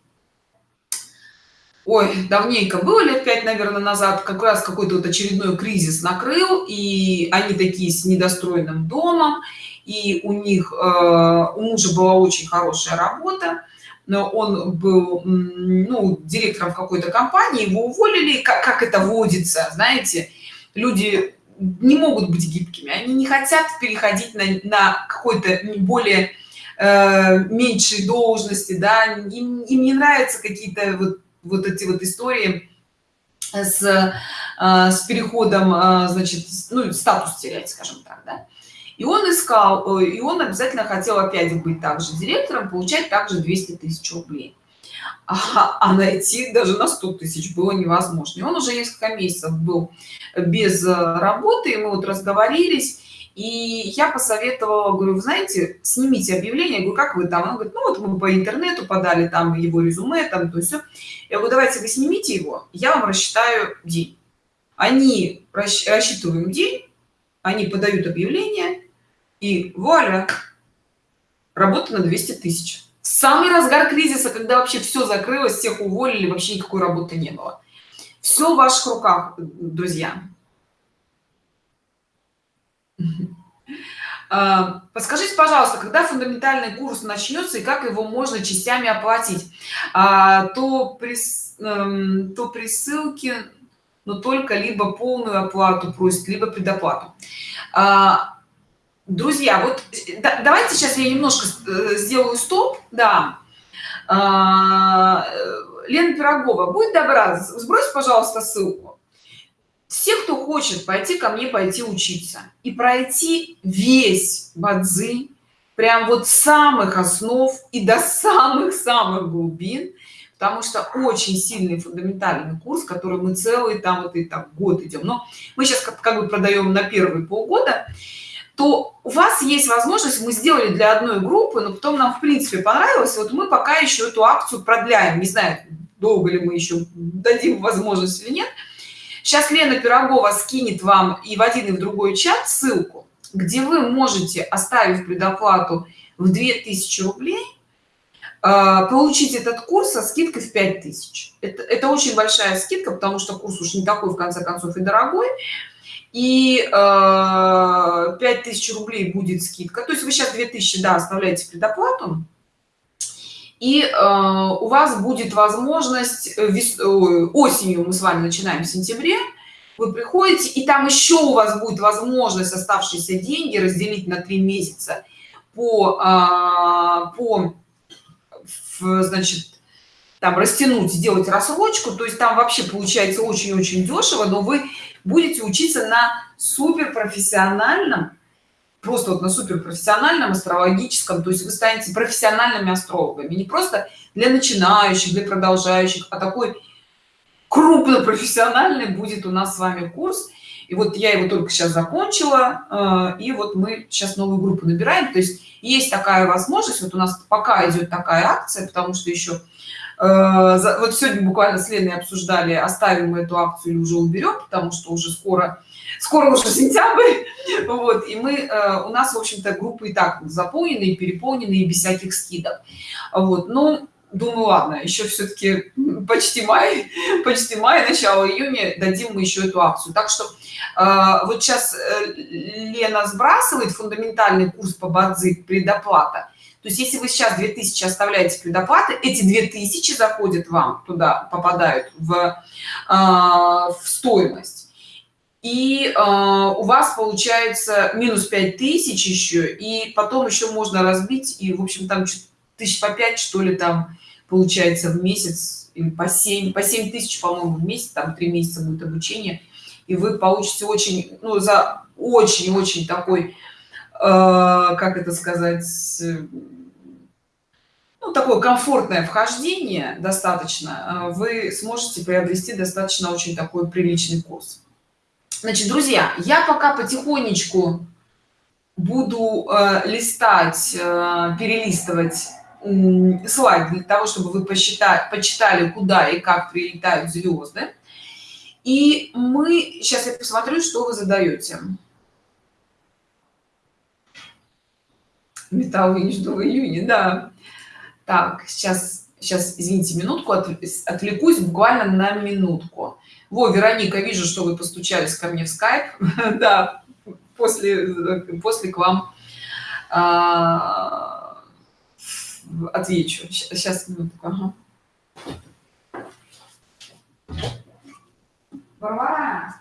Ой давненько было лет пять наверное назад как раз какой-то вот очередной кризис накрыл и они такие с недостроенным домом и у них э, у мужа была очень хорошая работа но он был ну, директором какой-то компании его уволили как, как это водится знаете люди не могут быть гибкими. Они не хотят переходить на, на какой-то более э, меньшей должности да. Им, им не нравятся какие-то вот вот эти вот истории с э, с переходом э, значит ну статус терять скажем так да? и он искал э, и он обязательно хотел опять быть также директором получать также 200 тысяч рублей а, а найти даже на 100 тысяч было невозможно. И он уже несколько месяцев был без э, работы и мы вот разговорились и я посоветовала говорю вы знаете снимите объявление я говорю как вы там? Он говорит ну вот мы по интернету подали там его резюме там то есть я говорю давайте вы снимите его я вам рассчитаю день они рассчитываем день они подают объявление и вуаля работа на 200 тысяч самый разгар кризиса когда вообще все закрылось всех уволили вообще никакой работы не было. Все в ваших руках друзья. А, подскажите пожалуйста когда фундаментальный курс начнется и как его можно частями оплатить? А, то при эм, то при ссылке но только либо полную оплату просит либо предоплату. А, друзья вот да, давайте сейчас я немножко э, сделаю стоп да. Лена пирогова будет добра сбрось пожалуйста ссылку. Все кто хочет пойти ко мне пойти учиться. И пройти весь бадзи прям вот самых основ и до самых-самых глубин потому что очень сильный фундаментальный курс который мы целый там вот и там год идем. Но мы сейчас как, как бы продаем на первые полгода то у вас есть возможность мы сделали для одной группы но потом нам в принципе понравилось вот мы пока еще эту акцию продляем. Не знаю долго ли мы еще дадим возможность или нет. Сейчас лена пирогова скинет вам и в один и в другой чат ссылку где вы можете оставив предоплату в 2000 рублей. А, получить этот курс со скидкой в 5000 это, это очень большая скидка потому что курс уж не такой в конце концов и дорогой и э, 5000 рублей будет скидка. То есть вы сейчас 2000 да оставляете предоплату. И э, у вас будет возможность э, вес, осенью мы с вами начинаем в сентябре. Вы приходите и там еще у вас будет возможность оставшиеся деньги разделить на три месяца по э, по значит там растянуть сделать рассрочку. То есть там вообще получается очень-очень дешево но вы будете учиться на супер профессиональном просто вот на суперпрофессиональном астрологическом то есть вы станете профессиональными астрологами. Не просто для начинающих для продолжающих а такой крупно профессиональный будет у нас с вами курс. И вот я его только сейчас закончила э, и вот мы сейчас новую группу набираем. То есть есть такая возможность вот у нас пока идет такая акция потому что еще вот сегодня буквально с леной обсуждали оставим мы эту акцию или уже уберем потому что уже скоро скоро уже сентябрь. Вот и мы э, у нас в общем-то группы и так заполнены переполнены без всяких скидок. Вот ну думаю ладно еще все-таки почти май почти май начало июня дадим мы еще эту акцию. Так что э, вот сейчас э, лена сбрасывает фундаментальный курс по бадзи предоплата то есть если вы сейчас 2000 оставляете предоплаты эти 2000 заходят вам туда попадают в, э, в стоимость. И э, у вас получается минус 5000 еще и потом еще можно разбить и в общем там тысяч по 5 что ли там получается в месяц или по 7 по 7 тысяч по моему в месяц там три месяца будет обучение. И вы получите очень ну за очень-очень такой э, как это сказать ну, такое комфортное вхождение достаточно э, вы сможете приобрести достаточно очень такой приличный курс. Значит друзья я пока потихонечку буду э, листать э, перелистывать э, слайд для того чтобы вы посчитали почитали куда и как прилетают звезды. И мы сейчас я посмотрю что вы задаете металл жду в июне да так сейчас сейчас извините минутку отвлекусь буквально на минутку во вероника вижу что вы постучались ко мне в скайп да после после к вам а, отвечу сейчас минутку ага. Варвара.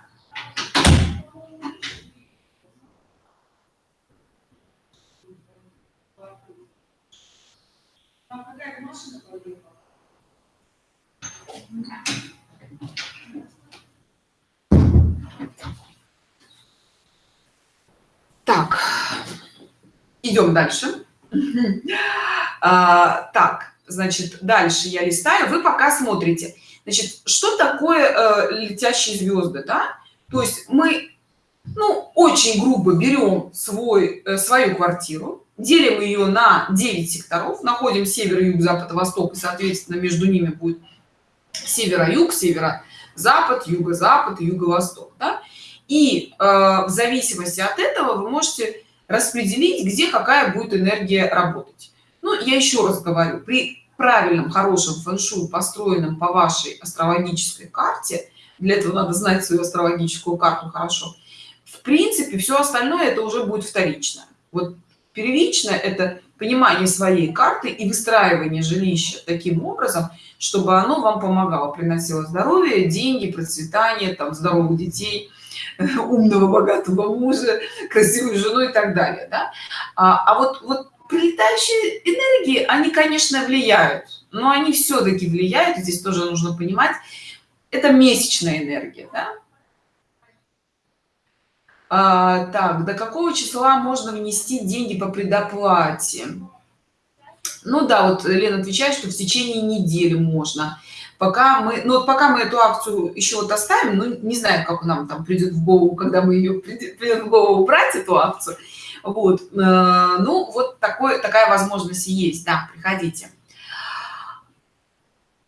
Так, идем дальше. А, так, значит, дальше я листаю. Вы пока смотрите. Значит, что такое э, летящие звезды, да? То есть мы, ну, очень грубо берем свой, э, свою квартиру, делим ее на 9 секторов, находим север, юг, запад, восток, и, соответственно, между ними будет северо-юг, северо-запад, юго-запад, юго-восток, да? и э, в зависимости от этого вы можете распределить где какая будет энергия работать. Ну я еще раз говорю при правильном хорошем фэн-шуй построенном по вашей астрологической карте для этого надо знать свою астрологическую карту хорошо в принципе все остальное это уже будет вторично вот первично это понимание своей карты и выстраивание жилища таким образом чтобы оно вам помогало приносило здоровье деньги процветание там здоровых детей умного богатого мужа красивую жену и так далее да? а, а вот вот прилетающие энергии они конечно влияют но они все-таки влияют здесь тоже нужно понимать это месячная энергия да? А, так до какого числа можно внести деньги по предоплате? Ну да вот лена отвечает что в течение недели можно. Пока мы ну вот пока мы эту акцию еще вот оставим ну не знаю как нам там придет в голову когда мы ее придет, придет в голову брать эту акцию. Вот э, ну вот такой такая возможность есть. Да приходите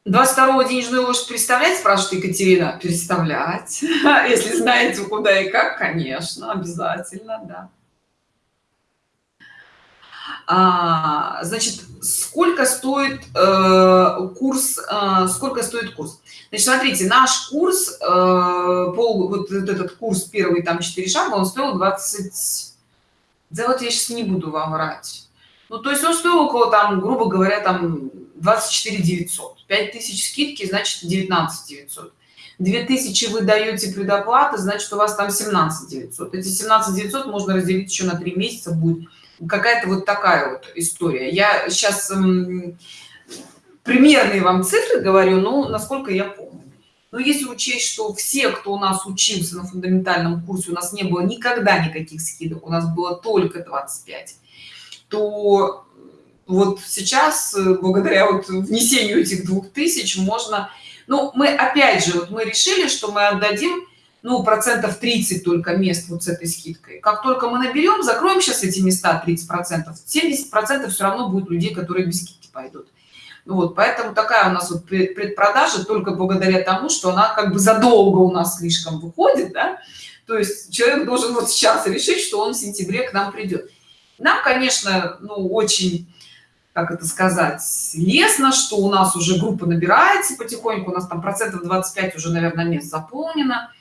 22 денежную ложь представлять? Спрашивает екатерина. Представлять. Если знаете куда и как конечно обязательно да. А, значит сколько стоит э, курс э, сколько стоит курс? Значит смотрите наш курс э, пол вот этот курс первый там 4 шага он стоил 20 да вот я сейчас не буду вам врать. Ну то есть он стоил около там грубо говоря там 24 900 5000 скидки значит 19 900 2000 вы даете предоплаты значит у вас там 17 900 эти 17 900 можно разделить еще на три месяца будет какая-то вот такая вот история. Я сейчас примерные вам цифры говорю ну насколько я помню. Но если учесть что все кто у нас учился на фундаментальном курсе у нас не было никогда никаких скидок у нас было только 25 то вот сейчас э, благодаря вот внесению этих двух тысяч можно ну мы опять же вот мы решили что мы отдадим ну процентов 30 только мест вот с этой скидкой. Как только мы наберем закроем сейчас эти места 30 процентов 70 процентов все равно будет людей которые без скидки пойдут. Ну вот поэтому такая у нас вот предпродажа только благодаря тому что она как бы задолго у нас слишком выходит да? то есть человек должен вот сейчас решить что он в сентябре к нам придет. Нам конечно ну очень как это сказать лестно что у нас уже группа набирается потихоньку у нас там процентов 25 уже наверное мест заполнено.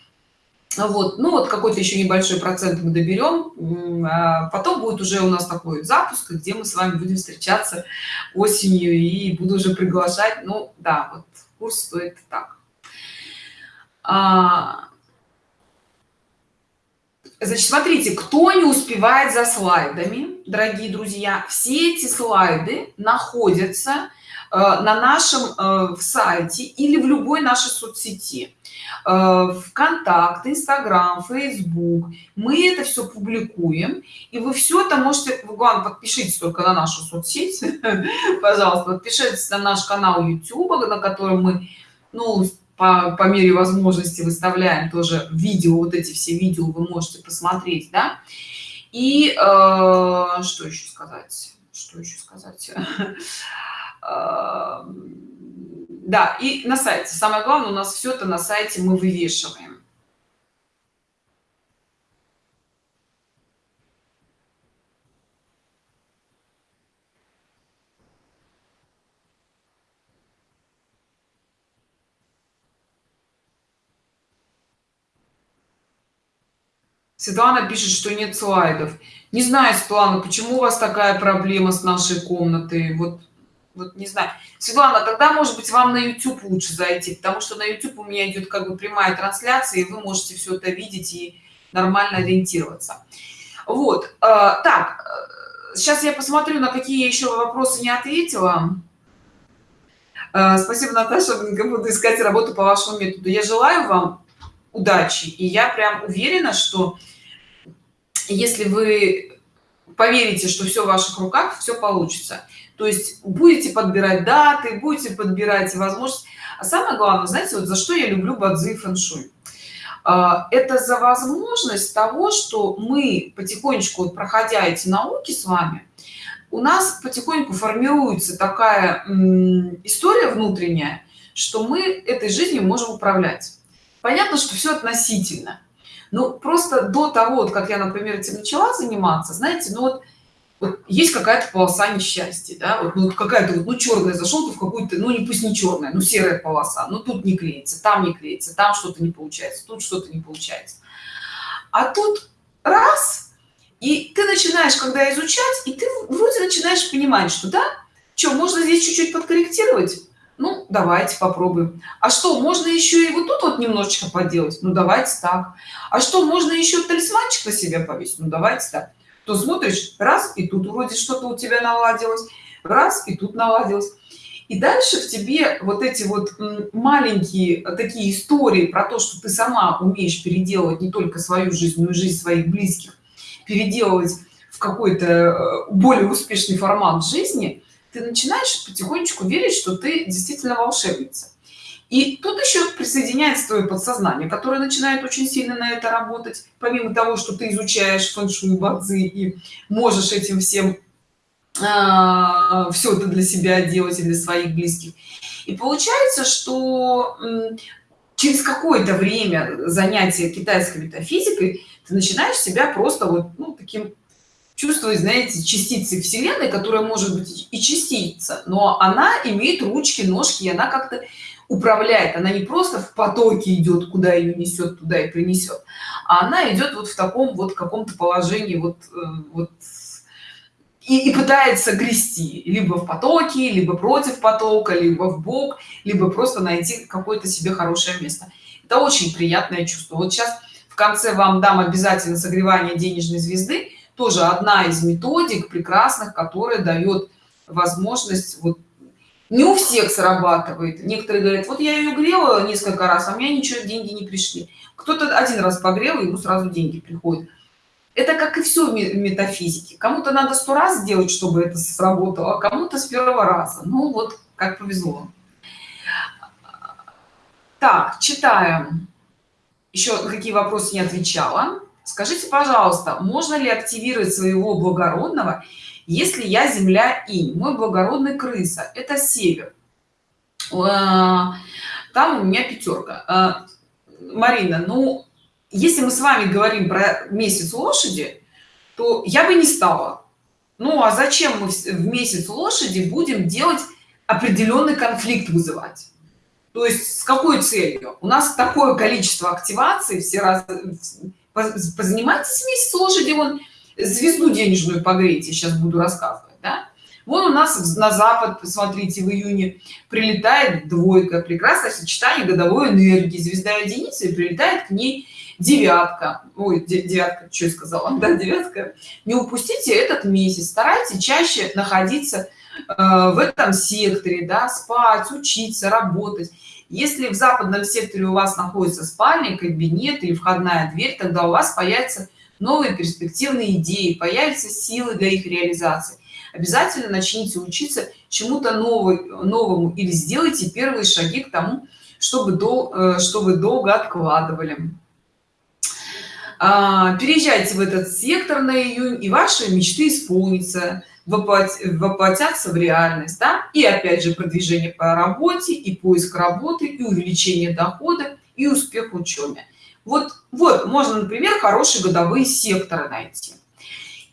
Вот ну вот какой-то еще небольшой процент мы доберем а потом будет уже у нас такой запуск где мы с вами будем встречаться осенью и буду уже приглашать. Ну да вот курс стоит так. А, значит смотрите кто не успевает за слайдами дорогие друзья все эти слайды находятся э, на нашем э, в сайте или в любой нашей соцсети. Э, вконтакт инстаграм facebook мы это все публикуем и вы все это можете вы главное подпишитесь только на нашу соцсеть пожалуйста подпишитесь на наш канал youtube на котором мы ну по, по мере возможности выставляем тоже видео вот эти все видео вы можете посмотреть да? И э, что еще сказать? Что еще сказать? Э, да и на сайте. Самое главное у нас все это на сайте мы вывешиваем Светлана пишет, что нет слайдов. Не знаю, Светлана, почему у вас такая проблема с нашей комнатой? Вот вот не знаю светлана тогда может быть вам на youtube лучше зайти потому что на youtube у меня идет как бы прямая трансляция и вы можете все это видеть и нормально ориентироваться вот э, так сейчас я посмотрю на какие еще вопросы не ответила э, спасибо наташа буду искать работу по вашему методу я желаю вам удачи. И я прям уверена что если вы поверите что все в ваших руках все получится. То есть будете подбирать даты будете подбирать возможность. А самое главное знаете вот за что я люблю бадзи фэншуй? А, это за возможность того что мы потихонечку проходя эти науки с вами у нас потихоньку формируется такая история внутренняя что мы этой жизнью можем управлять понятно что все относительно ну просто до того вот как я например этим начала заниматься знаете ну вот вот есть какая-то полоса несчастья, да, вот, ну, какая-то вот, ну, черная, зашел ты в какую-то, ну, не пусть не черная, ну, серая полоса, ну, тут не клеится, там не клеится, там что-то не получается, тут что-то не получается. А тут раз, и ты начинаешь, когда изучать, и ты вроде начинаешь понимать, что, да, что, можно здесь чуть-чуть подкорректировать? Ну, давайте попробуем. А что, можно еще и вот тут вот немножечко поделать? Ну, давайте так. А что, можно еще талисманчик на себя повесить? Ну, давайте так то смотришь раз и тут вроде что-то у тебя наладилось раз и тут наладилось и дальше в тебе вот эти вот маленькие такие истории про то что ты сама умеешь переделывать не только свою жизнь но и жизнь своих близких переделывать в какой-то э, более успешный формат жизни ты начинаешь потихонечку верить что ты действительно волшебница и тут еще присоединяется твое подсознание, которое начинает очень сильно на это работать, помимо того, что ты изучаешь фэншуй, бадзи и можешь этим всем а, все это для себя делать и для своих близких. И получается, что через какое-то время занятия китайской метафизикой ты начинаешь себя просто вот ну, таким чувствовать, знаете, частицей Вселенной, которая может быть и частица, но она имеет ручки, ножки, и она как-то управляет. Она не просто в потоке идет куда ее несет туда и принесет а она идет вот в таком вот каком-то положении вот э, вот и, и пытается грести. Либо в потоке либо против потока либо в бок либо просто найти какое-то себе хорошее место. Это очень приятное чувство. Вот сейчас в конце вам дам обязательно согревание денежной звезды тоже одна из методик прекрасных которая дает возможность вот не у всех срабатывает. Некоторые говорят вот я ее грела несколько раз а у меня ничего деньги не пришли кто-то один раз погрел ему сразу деньги приходят. Это как и все в метафизике. Кому-то надо сто раз сделать чтобы это сработало а кому-то с первого раза. Ну вот как повезло. Так читаем. Еще какие вопросы не отвечала скажите пожалуйста можно ли активировать своего благородного если я земля и мой благородный крыса это север. А, там у меня пятерка а, марина ну если мы с вами говорим про месяц лошади то я бы не стала. Ну а зачем мы в месяц лошади будем делать определенный конфликт вызывать? То есть с какой целью? У нас такое количество активации все раз позанимайтесь месяц лошади вон звезду денежную погрейте сейчас буду рассказывать да? вон у нас на запад посмотрите в июне прилетает двойка прекрасное сочетание годовой энергии. Звезда единицы прилетает к ней девятка. Ой девятка что я сказала? Да девятка. Не упустите этот месяц. Старайтесь чаще находиться э, в этом секторе да спать учиться работать если в западном секторе у вас находится спальня кабинет или входная дверь тогда у вас появится новые перспективные идеи появятся силы для их реализации. Обязательно начните учиться чему-то новому или сделайте первые шаги к тому чтобы до э, чтобы долго откладывали. А, переезжайте в этот сектор на июнь и ваши мечты исполнятся воплотятся в реальность да? и опять же продвижение по работе и поиск работы и увеличение дохода и успех в учебе вот вот можно например хорошие годовые секторы найти.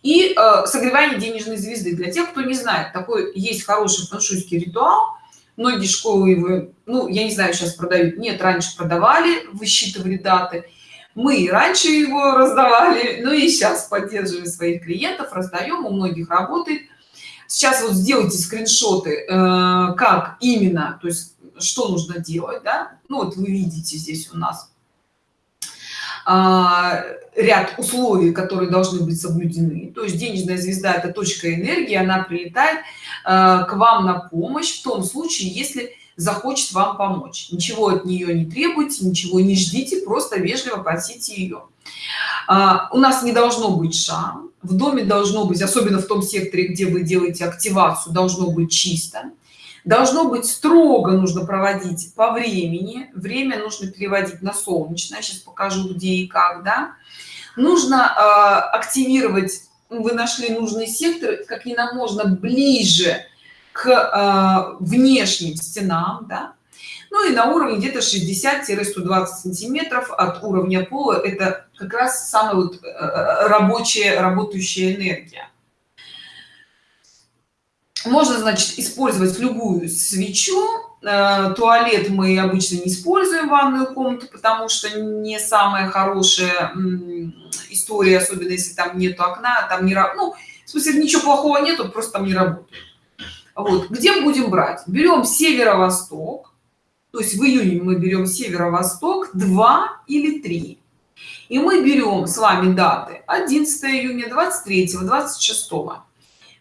И э, согревание денежной звезды. Для тех кто не знает такой есть хороший фэншуйский ритуал. Многие школы его ну я не знаю сейчас продают. Нет раньше продавали высчитывали даты мы и раньше его раздавали ну и сейчас поддерживаем своих клиентов раздаем у многих работает. Сейчас вот сделайте скриншоты э, как именно то есть что нужно делать да? Ну вот вы видите здесь у нас а, ряд условий которые должны быть соблюдены. То есть денежная звезда это точка энергии она прилетает а, к вам на помощь в том случае если захочет вам помочь. Ничего от нее не требуйте ничего не ждите просто вежливо просите ее. А, у нас не должно быть шам. В доме должно быть особенно в том секторе где вы делаете активацию должно быть чисто. Должно быть строго нужно проводить по времени. Время нужно переводить на солнечное. Сейчас покажу где и как да. Нужно э, активировать вы нашли нужный сектор как не можно ближе к э, внешним стенам да? ну и на уровне где-то 60-120 сантиметров от уровня пола это как раз самая вот э, рабочая работающая энергия можно значит использовать любую свечу э, туалет мы обычно не используем ванную комнату потому что не самая хорошая история особенно если там нету окна там не ну в смысле ничего плохого нету просто там не работает вот где будем брать? Берем северо-восток то есть в июне мы берем северо-восток 2 или 3 и мы берем с вами даты 11 июня 23 26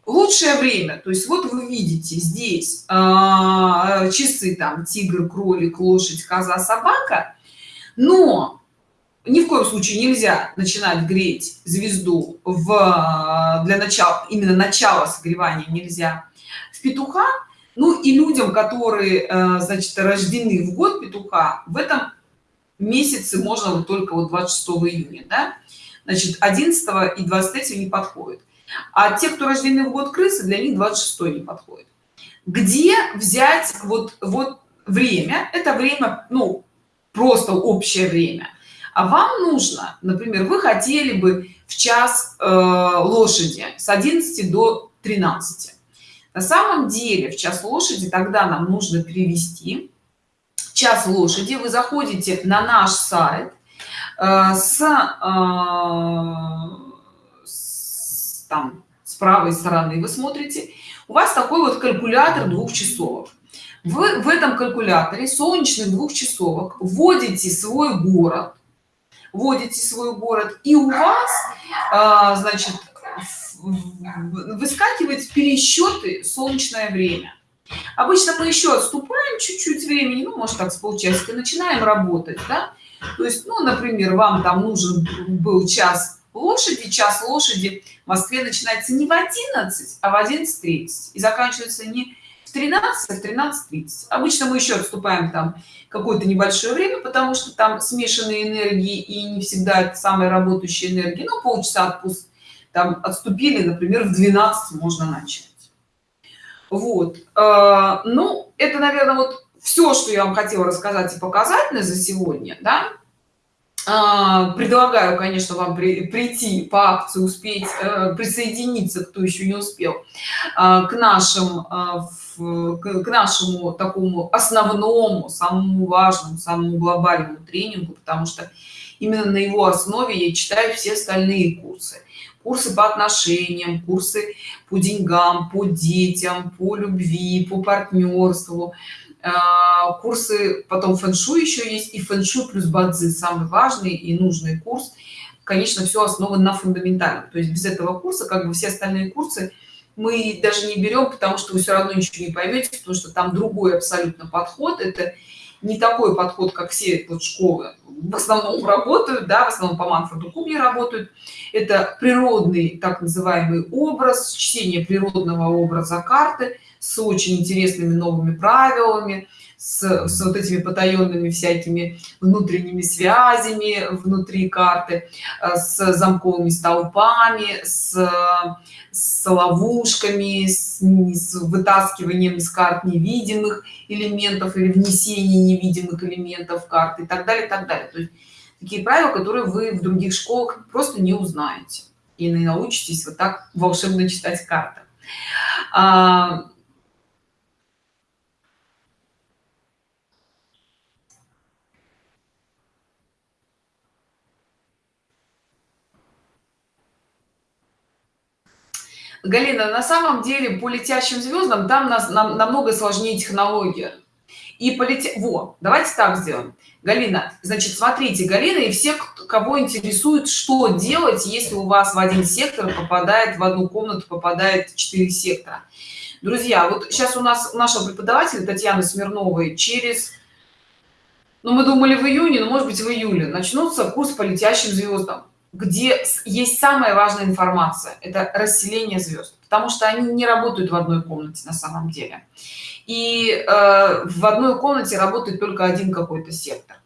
лучшее время то есть вот вы видите здесь э, часы там тигр кролик лошадь коза собака. Но ни в коем случае нельзя начинать греть звезду в для начала именно начала согревания нельзя петуха. Ну и людям которые э, значит рождены в год петуха в этом месяце можно вот только вот 26 июня да? значит 11 и 23 не подходит а те кто рождены в год крысы для них 26 не подходит. Где взять вот вот время? Это время ну просто общее время. А вам нужно например вы хотели бы в час э, лошади с 11 до 13 на самом деле в час лошади тогда нам нужно перевести. Час лошади. Вы заходите на наш сайт э, с, э, с там с правой стороны вы смотрите. У вас такой вот калькулятор двух часов вы в этом калькуляторе солнечных двух часовок вводите свой город вводите свой город и у вас а, значит выскакивать пересчеты солнечное время. Обычно мы еще отступаем чуть-чуть времени ну может так с полчасика начинаем работать да? то есть ну например вам там нужен был час лошади час лошади в москве начинается не в 11 а в 11:30 и заканчивается не в 13 а в 13:30 обычно мы еще отступаем там какое-то небольшое время потому что там смешанные энергии и не всегда это самая работающая энергия но полчаса отпуск там отступили например в 12 можно начать. Вот. Э, ну это наверное вот все что я вам хотела рассказать и показать на за сегодня да. А, предлагаю конечно вам при, прийти по акции успеть э, присоединиться кто еще не успел э, к нашим к нашему такому основному самому важному самому глобальному тренингу потому что именно на его основе я читаю все остальные курсы курсы по отношениям курсы по деньгам по детям по любви по партнерству. А, курсы потом фэн-шуй еще есть и фэн-шуй плюс бадзи самый важный и нужный курс. Конечно все основано на фундаментальном. То есть без этого курса как бы все остальные курсы мы даже не берем потому что вы все равно ничего не поймете потому что там другой абсолютно подход. Это не такой подход как все вот школы. В основном работают да в основном по манфреду кубе работают. Это природный так называемый образ чтение природного образа карты с очень интересными новыми правилами с, с вот этими потаенными всякими внутренними связями внутри карты э, с замковыми столпами с, с ловушками с, с вытаскиванием из карт невидимых элементов или внесение невидимых элементов карты и так далее и так далее. То есть такие правила которые вы в других школах просто не узнаете и научитесь вот так волшебно читать карты галина на самом деле по летящим звездам там нас нам, намного сложнее технология. И полететь во давайте так сделаем. Галина значит смотрите галина и все кого интересует что делать если у вас в один сектор попадает в одну комнату попадает 4 сектора. Друзья вот сейчас у нас нашего преподавателя татьяны смирновой через ну мы думали в июне но может быть в июле начнутся курс по летящим звездам где есть самая важная информация это расселение звезд потому что они не работают в одной комнате на самом деле. И э, в одной комнате работает только один какой-то сектор.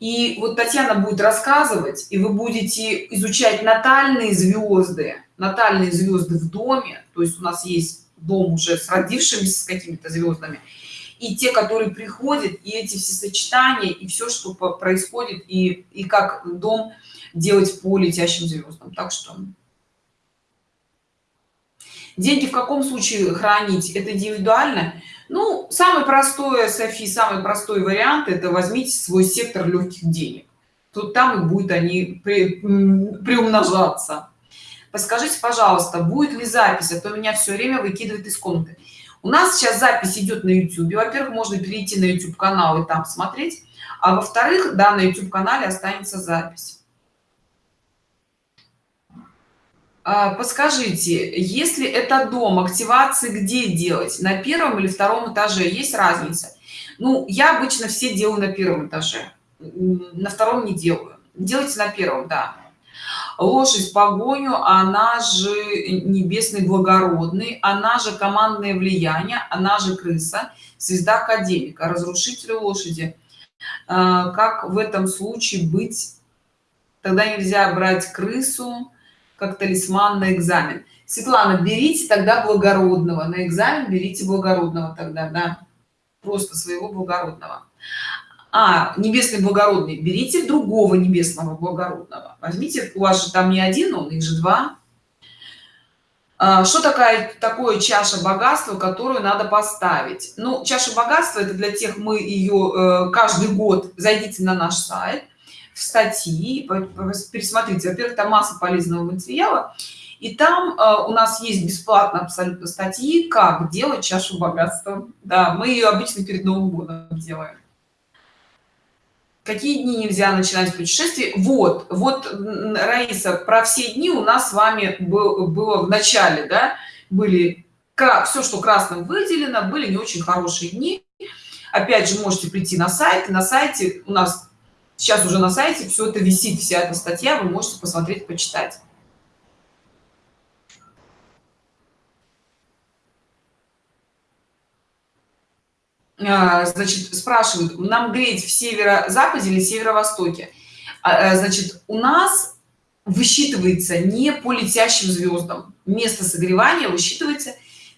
И вот татьяна будет рассказывать и вы будете изучать натальные звезды натальные звезды в доме. То есть у нас есть дом уже с родившимися с какими-то звездами и те которые приходят и эти все сочетания и все что происходит и и как дом делать по летящим звездам так что деньги в каком случае хранить? Это индивидуально? Ну самый простой софи самый простой вариант это возьмите свой сектор легких денег. Тут там и будет они при, приумножаться. Подскажите пожалуйста будет ли запись? А то меня все время выкидывает из комнаты у нас сейчас запись идет на youtube. Во первых можно перейти на youtube канал и там смотреть. А во вторых да на youtube канале останется запись. А, подскажите если это дом активации где делать? На первом или втором этаже? Есть разница? Ну я обычно все делаю на первом этаже. На втором не делаю. Делайте на первом да лошадь погоню она же небесный благородный она же командное влияние она же крыса звезда академика разрушитель лошади. А, как в этом случае быть? Тогда нельзя брать крысу как талисман на экзамен. Светлана берите тогда благородного. На экзамен берите благородного тогда да. Просто своего благородного а небесный благородный берите другого небесного благородного. Возьмите у вас же там не один он их же два. А, что такая такое чаша богатства которую надо поставить? Ну чаша богатства это для тех мы ее э, каждый год зайдите на наш сайт в статьи пересмотрите. Во-первых там масса полезного материала и там э, у нас есть бесплатно абсолютно статьи как делать чашу богатства. Да мы ее обычно перед новым годом делаем какие дни нельзя начинать путешествие вот вот раиса про все дни у нас с вами был, было в начале да были все что красным выделено были не очень хорошие дни. Опять же можете прийти на сайт на сайте у нас сейчас уже на сайте все это висит вся эта статья вы можете посмотреть почитать значит спрашивают нам греть в северо-западе или северо-востоке? А, э, значит у нас высчитывается не по летящим звездам место согревания высчитывается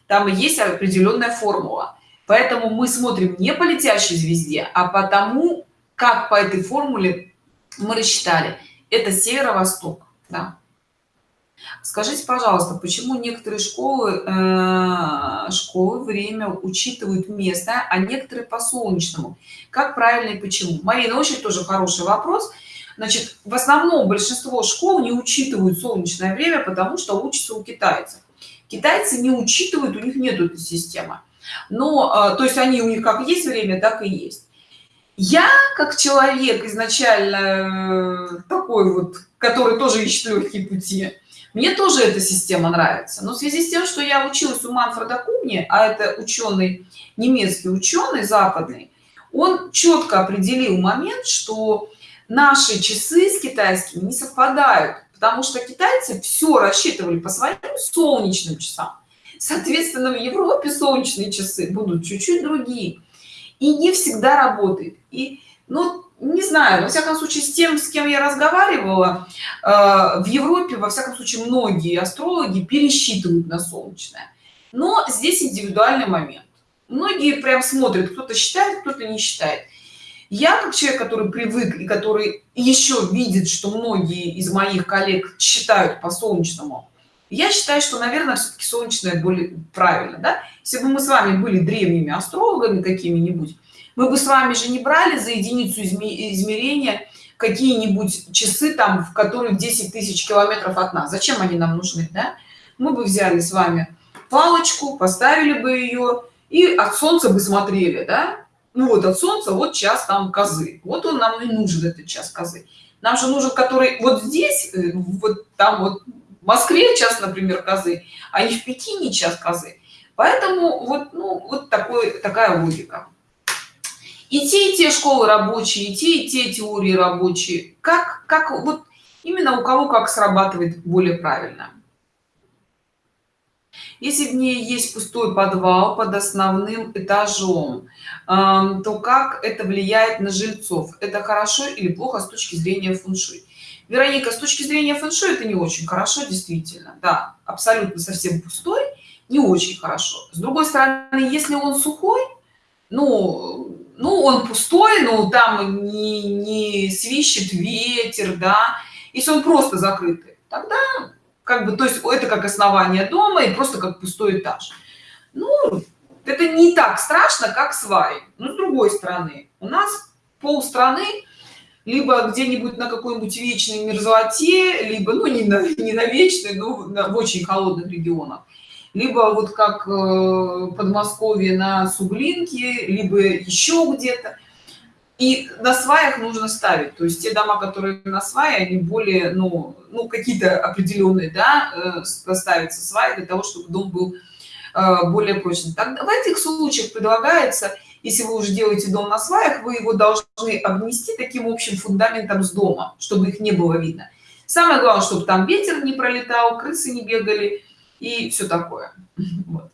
там есть определенная формула. Поэтому мы смотрим не по летящей звезде а потому как по этой формуле мы рассчитали. Это северо-восток да. Скажите, пожалуйста, почему некоторые школы, э, школы время учитывают место, а некоторые по солнечному? Как правильно и почему? Марина, очень тоже хороший вопрос. Значит, в основном большинство школ не учитывают солнечное время, потому что учатся у китайцев. Китайцы не учитывают, у них нет этой системы. Но, э, то есть они у них как есть время, так и есть. Я, как человек изначально э, такой вот, который тоже ищет легкие пути, мне тоже эта система нравится. Но в связи с тем, что я училась у Манфреда Куни, а это ученый, немецкий ученый, западный, он четко определил момент, что наши часы с китайскими не совпадают, потому что китайцы все рассчитывали по своим солнечным часам. Соответственно, в Европе солнечные часы будут чуть-чуть другие. И не всегда работает. И, ну, не знаю, во всяком случае, с тем, с кем я разговаривала, э, в Европе, во всяком случае, многие астрологи пересчитывают на солнечное. Но здесь индивидуальный момент. Многие прям смотрят, кто-то считает, кто-то не считает. Я, как человек, который привык и который еще видит, что многие из моих коллег считают по солнечному, я считаю, что, наверное, все-таки солнечное более правильно. Да? Если бы мы с вами были древними астрологами какими-нибудь, мы бы с вами же не брали за единицу измерения какие-нибудь часы там в которые 10 тысяч километров от нас. Зачем они нам нужны да? мы бы взяли с вами палочку поставили бы ее и от солнца бы смотрели да? ну вот от солнца вот час там козы. Вот он нам и нужен этот час козы. Нам же нужен который вот здесь э, вот там вот в москве час например козы а не в пекине час козы. Поэтому вот ну вот такой такая логика и те и те школы рабочие и те и те теории рабочие. Как как вот именно у кого как срабатывает более правильно. Если в ней есть пустой подвал под основным этажом то как это влияет на жильцов? Это хорошо или плохо с точки зрения фэншуй? Вероника с точки зрения фэншуй это не очень хорошо действительно. Да абсолютно совсем пустой не очень хорошо. С другой стороны если он сухой ну ну он пустой ну там не, не свищет ветер да. Если он просто закрытый. Тогда как бы то есть это как основание дома и просто как пустой этаж. Ну это не так страшно как сваи но с другой стороны у нас пол страны либо где-нибудь на какой-нибудь вечной мерзлоте либо ну не на, не на вечной но в очень холодных регионах либо вот как э, подмосковье на суглинке либо еще где-то. И на сваях нужно ставить. То есть те дома которые на свае они более ну ну какие-то определенные да э, ставятся сваи для того чтобы дом был э, более прочный. Так в этих случаях предлагается если вы уже делаете дом на сваях вы его должны обнести таким общим фундаментом с дома чтобы их не было видно. Самое главное чтобы там ветер не пролетал крысы не бегали и все такое. Вот.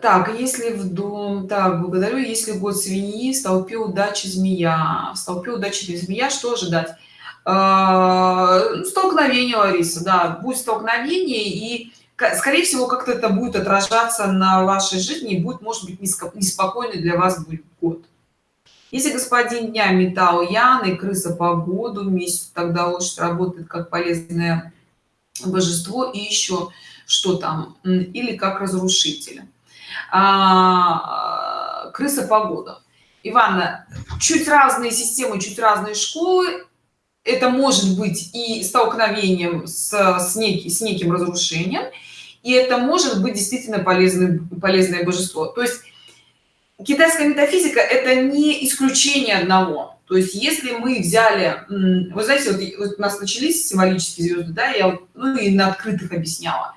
так если в дом так благодарю. Если год свиньи в столпе удачи змея. В столпе удачи змея что ожидать? А, столкновение лариса да будет столкновение и скорее всего как-то это будет отражаться на вашей жизни будет может быть неспокойный для вас будет год. Если господин дня металл ян и крыса по году месяц тогда лошадь работает как полезное божество и еще что там или как разрушитель а, крыса погода. Ивана чуть разные системы чуть разные школы. Это может быть и столкновением с, с, неким, с неким разрушением и это может быть действительно полезное полезное божество. То есть китайская метафизика это не исключение одного то есть если мы взяли вы знаете вот, вот у нас начались символические звезды да я ну и на открытых объясняла.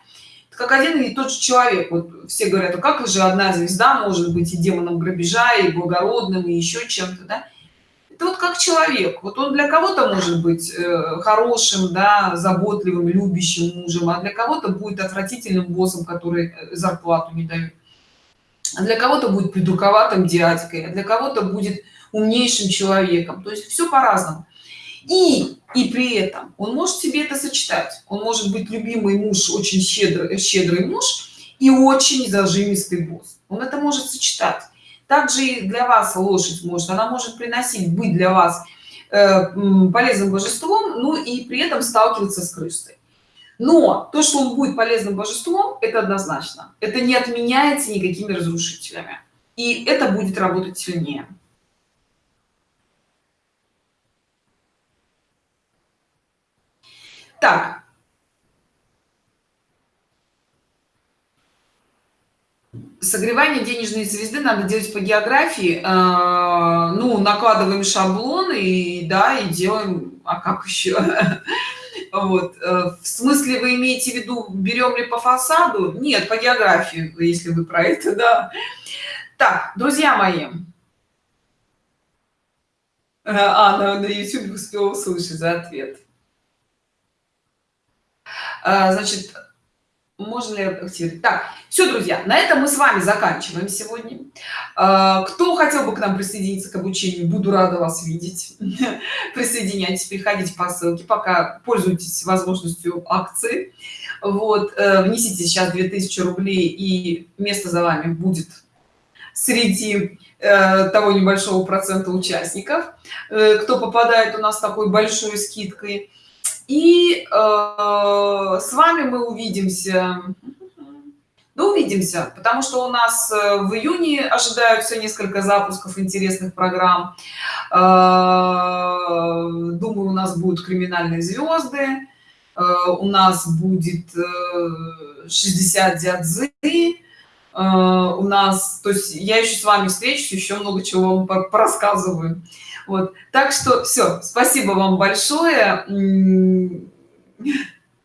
Как один и тот же человек. Вот все говорят а как же одна звезда может быть и демоном грабежа и благородным и еще чем-то да? это вот как человек. Вот он для кого-то может быть э, хорошим да заботливым любящим мужем а для кого-то будет отвратительным боссом который э, зарплату не дает. А для кого-то будет придурковатым дядькой а для кого-то будет умнейшим человеком. То есть все по-разному. И и при этом он может себе это сочетать. Он может быть любимый муж очень щедрый щедрый муж и очень зажимистый босс. Он это может сочетать. Также и для вас лошадь может она может приносить быть для вас э, полезным божеством ну и при этом сталкиваться с крысой. Но то что он будет полезным божеством это однозначно. Это не отменяется никакими разрушителями. И это будет работать сильнее так. Согревание денежной звезды надо делать по географии. Э, ну накладываем шаблоны и да и делаем а как еще вот. Э, в смысле вы имеете в виду берем ли по фасаду? Нет по географии если вы про это да. Так друзья мои. А на, на youtube успел услышать за ответ значит можно ли активировать? Так все друзья на этом мы с вами заканчиваем сегодня. А, кто хотел бы к нам присоединиться к обучению буду рада вас видеть. Присоединяйтесь приходите по ссылке пока пользуйтесь возможностью акции. Вот э, внесите сейчас 2000 рублей и место за вами будет среди э, того небольшого процента участников. Э, кто попадает у нас такой большой скидкой и э, с вами мы увидимся. Ну увидимся потому что у нас э, в июне ожидаются несколько запусков интересных программ. Э, думаю у нас будут криминальные звезды э, у нас будет 60 дядзы у нас то есть я еще с вами встречусь еще много чего вам порассказываю вот. Так что все спасибо вам большое.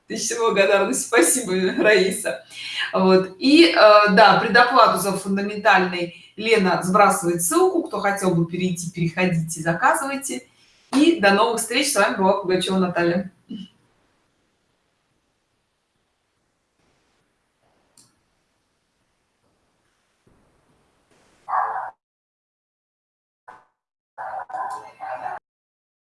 Тысяча благодарность. Спасибо раиса. Вот. И э, да предоплату за фундаментальный лена сбрасывает ссылку. Кто хотел бы перейти переходите заказывайте. И до новых встреч. С вами была пугачева наталья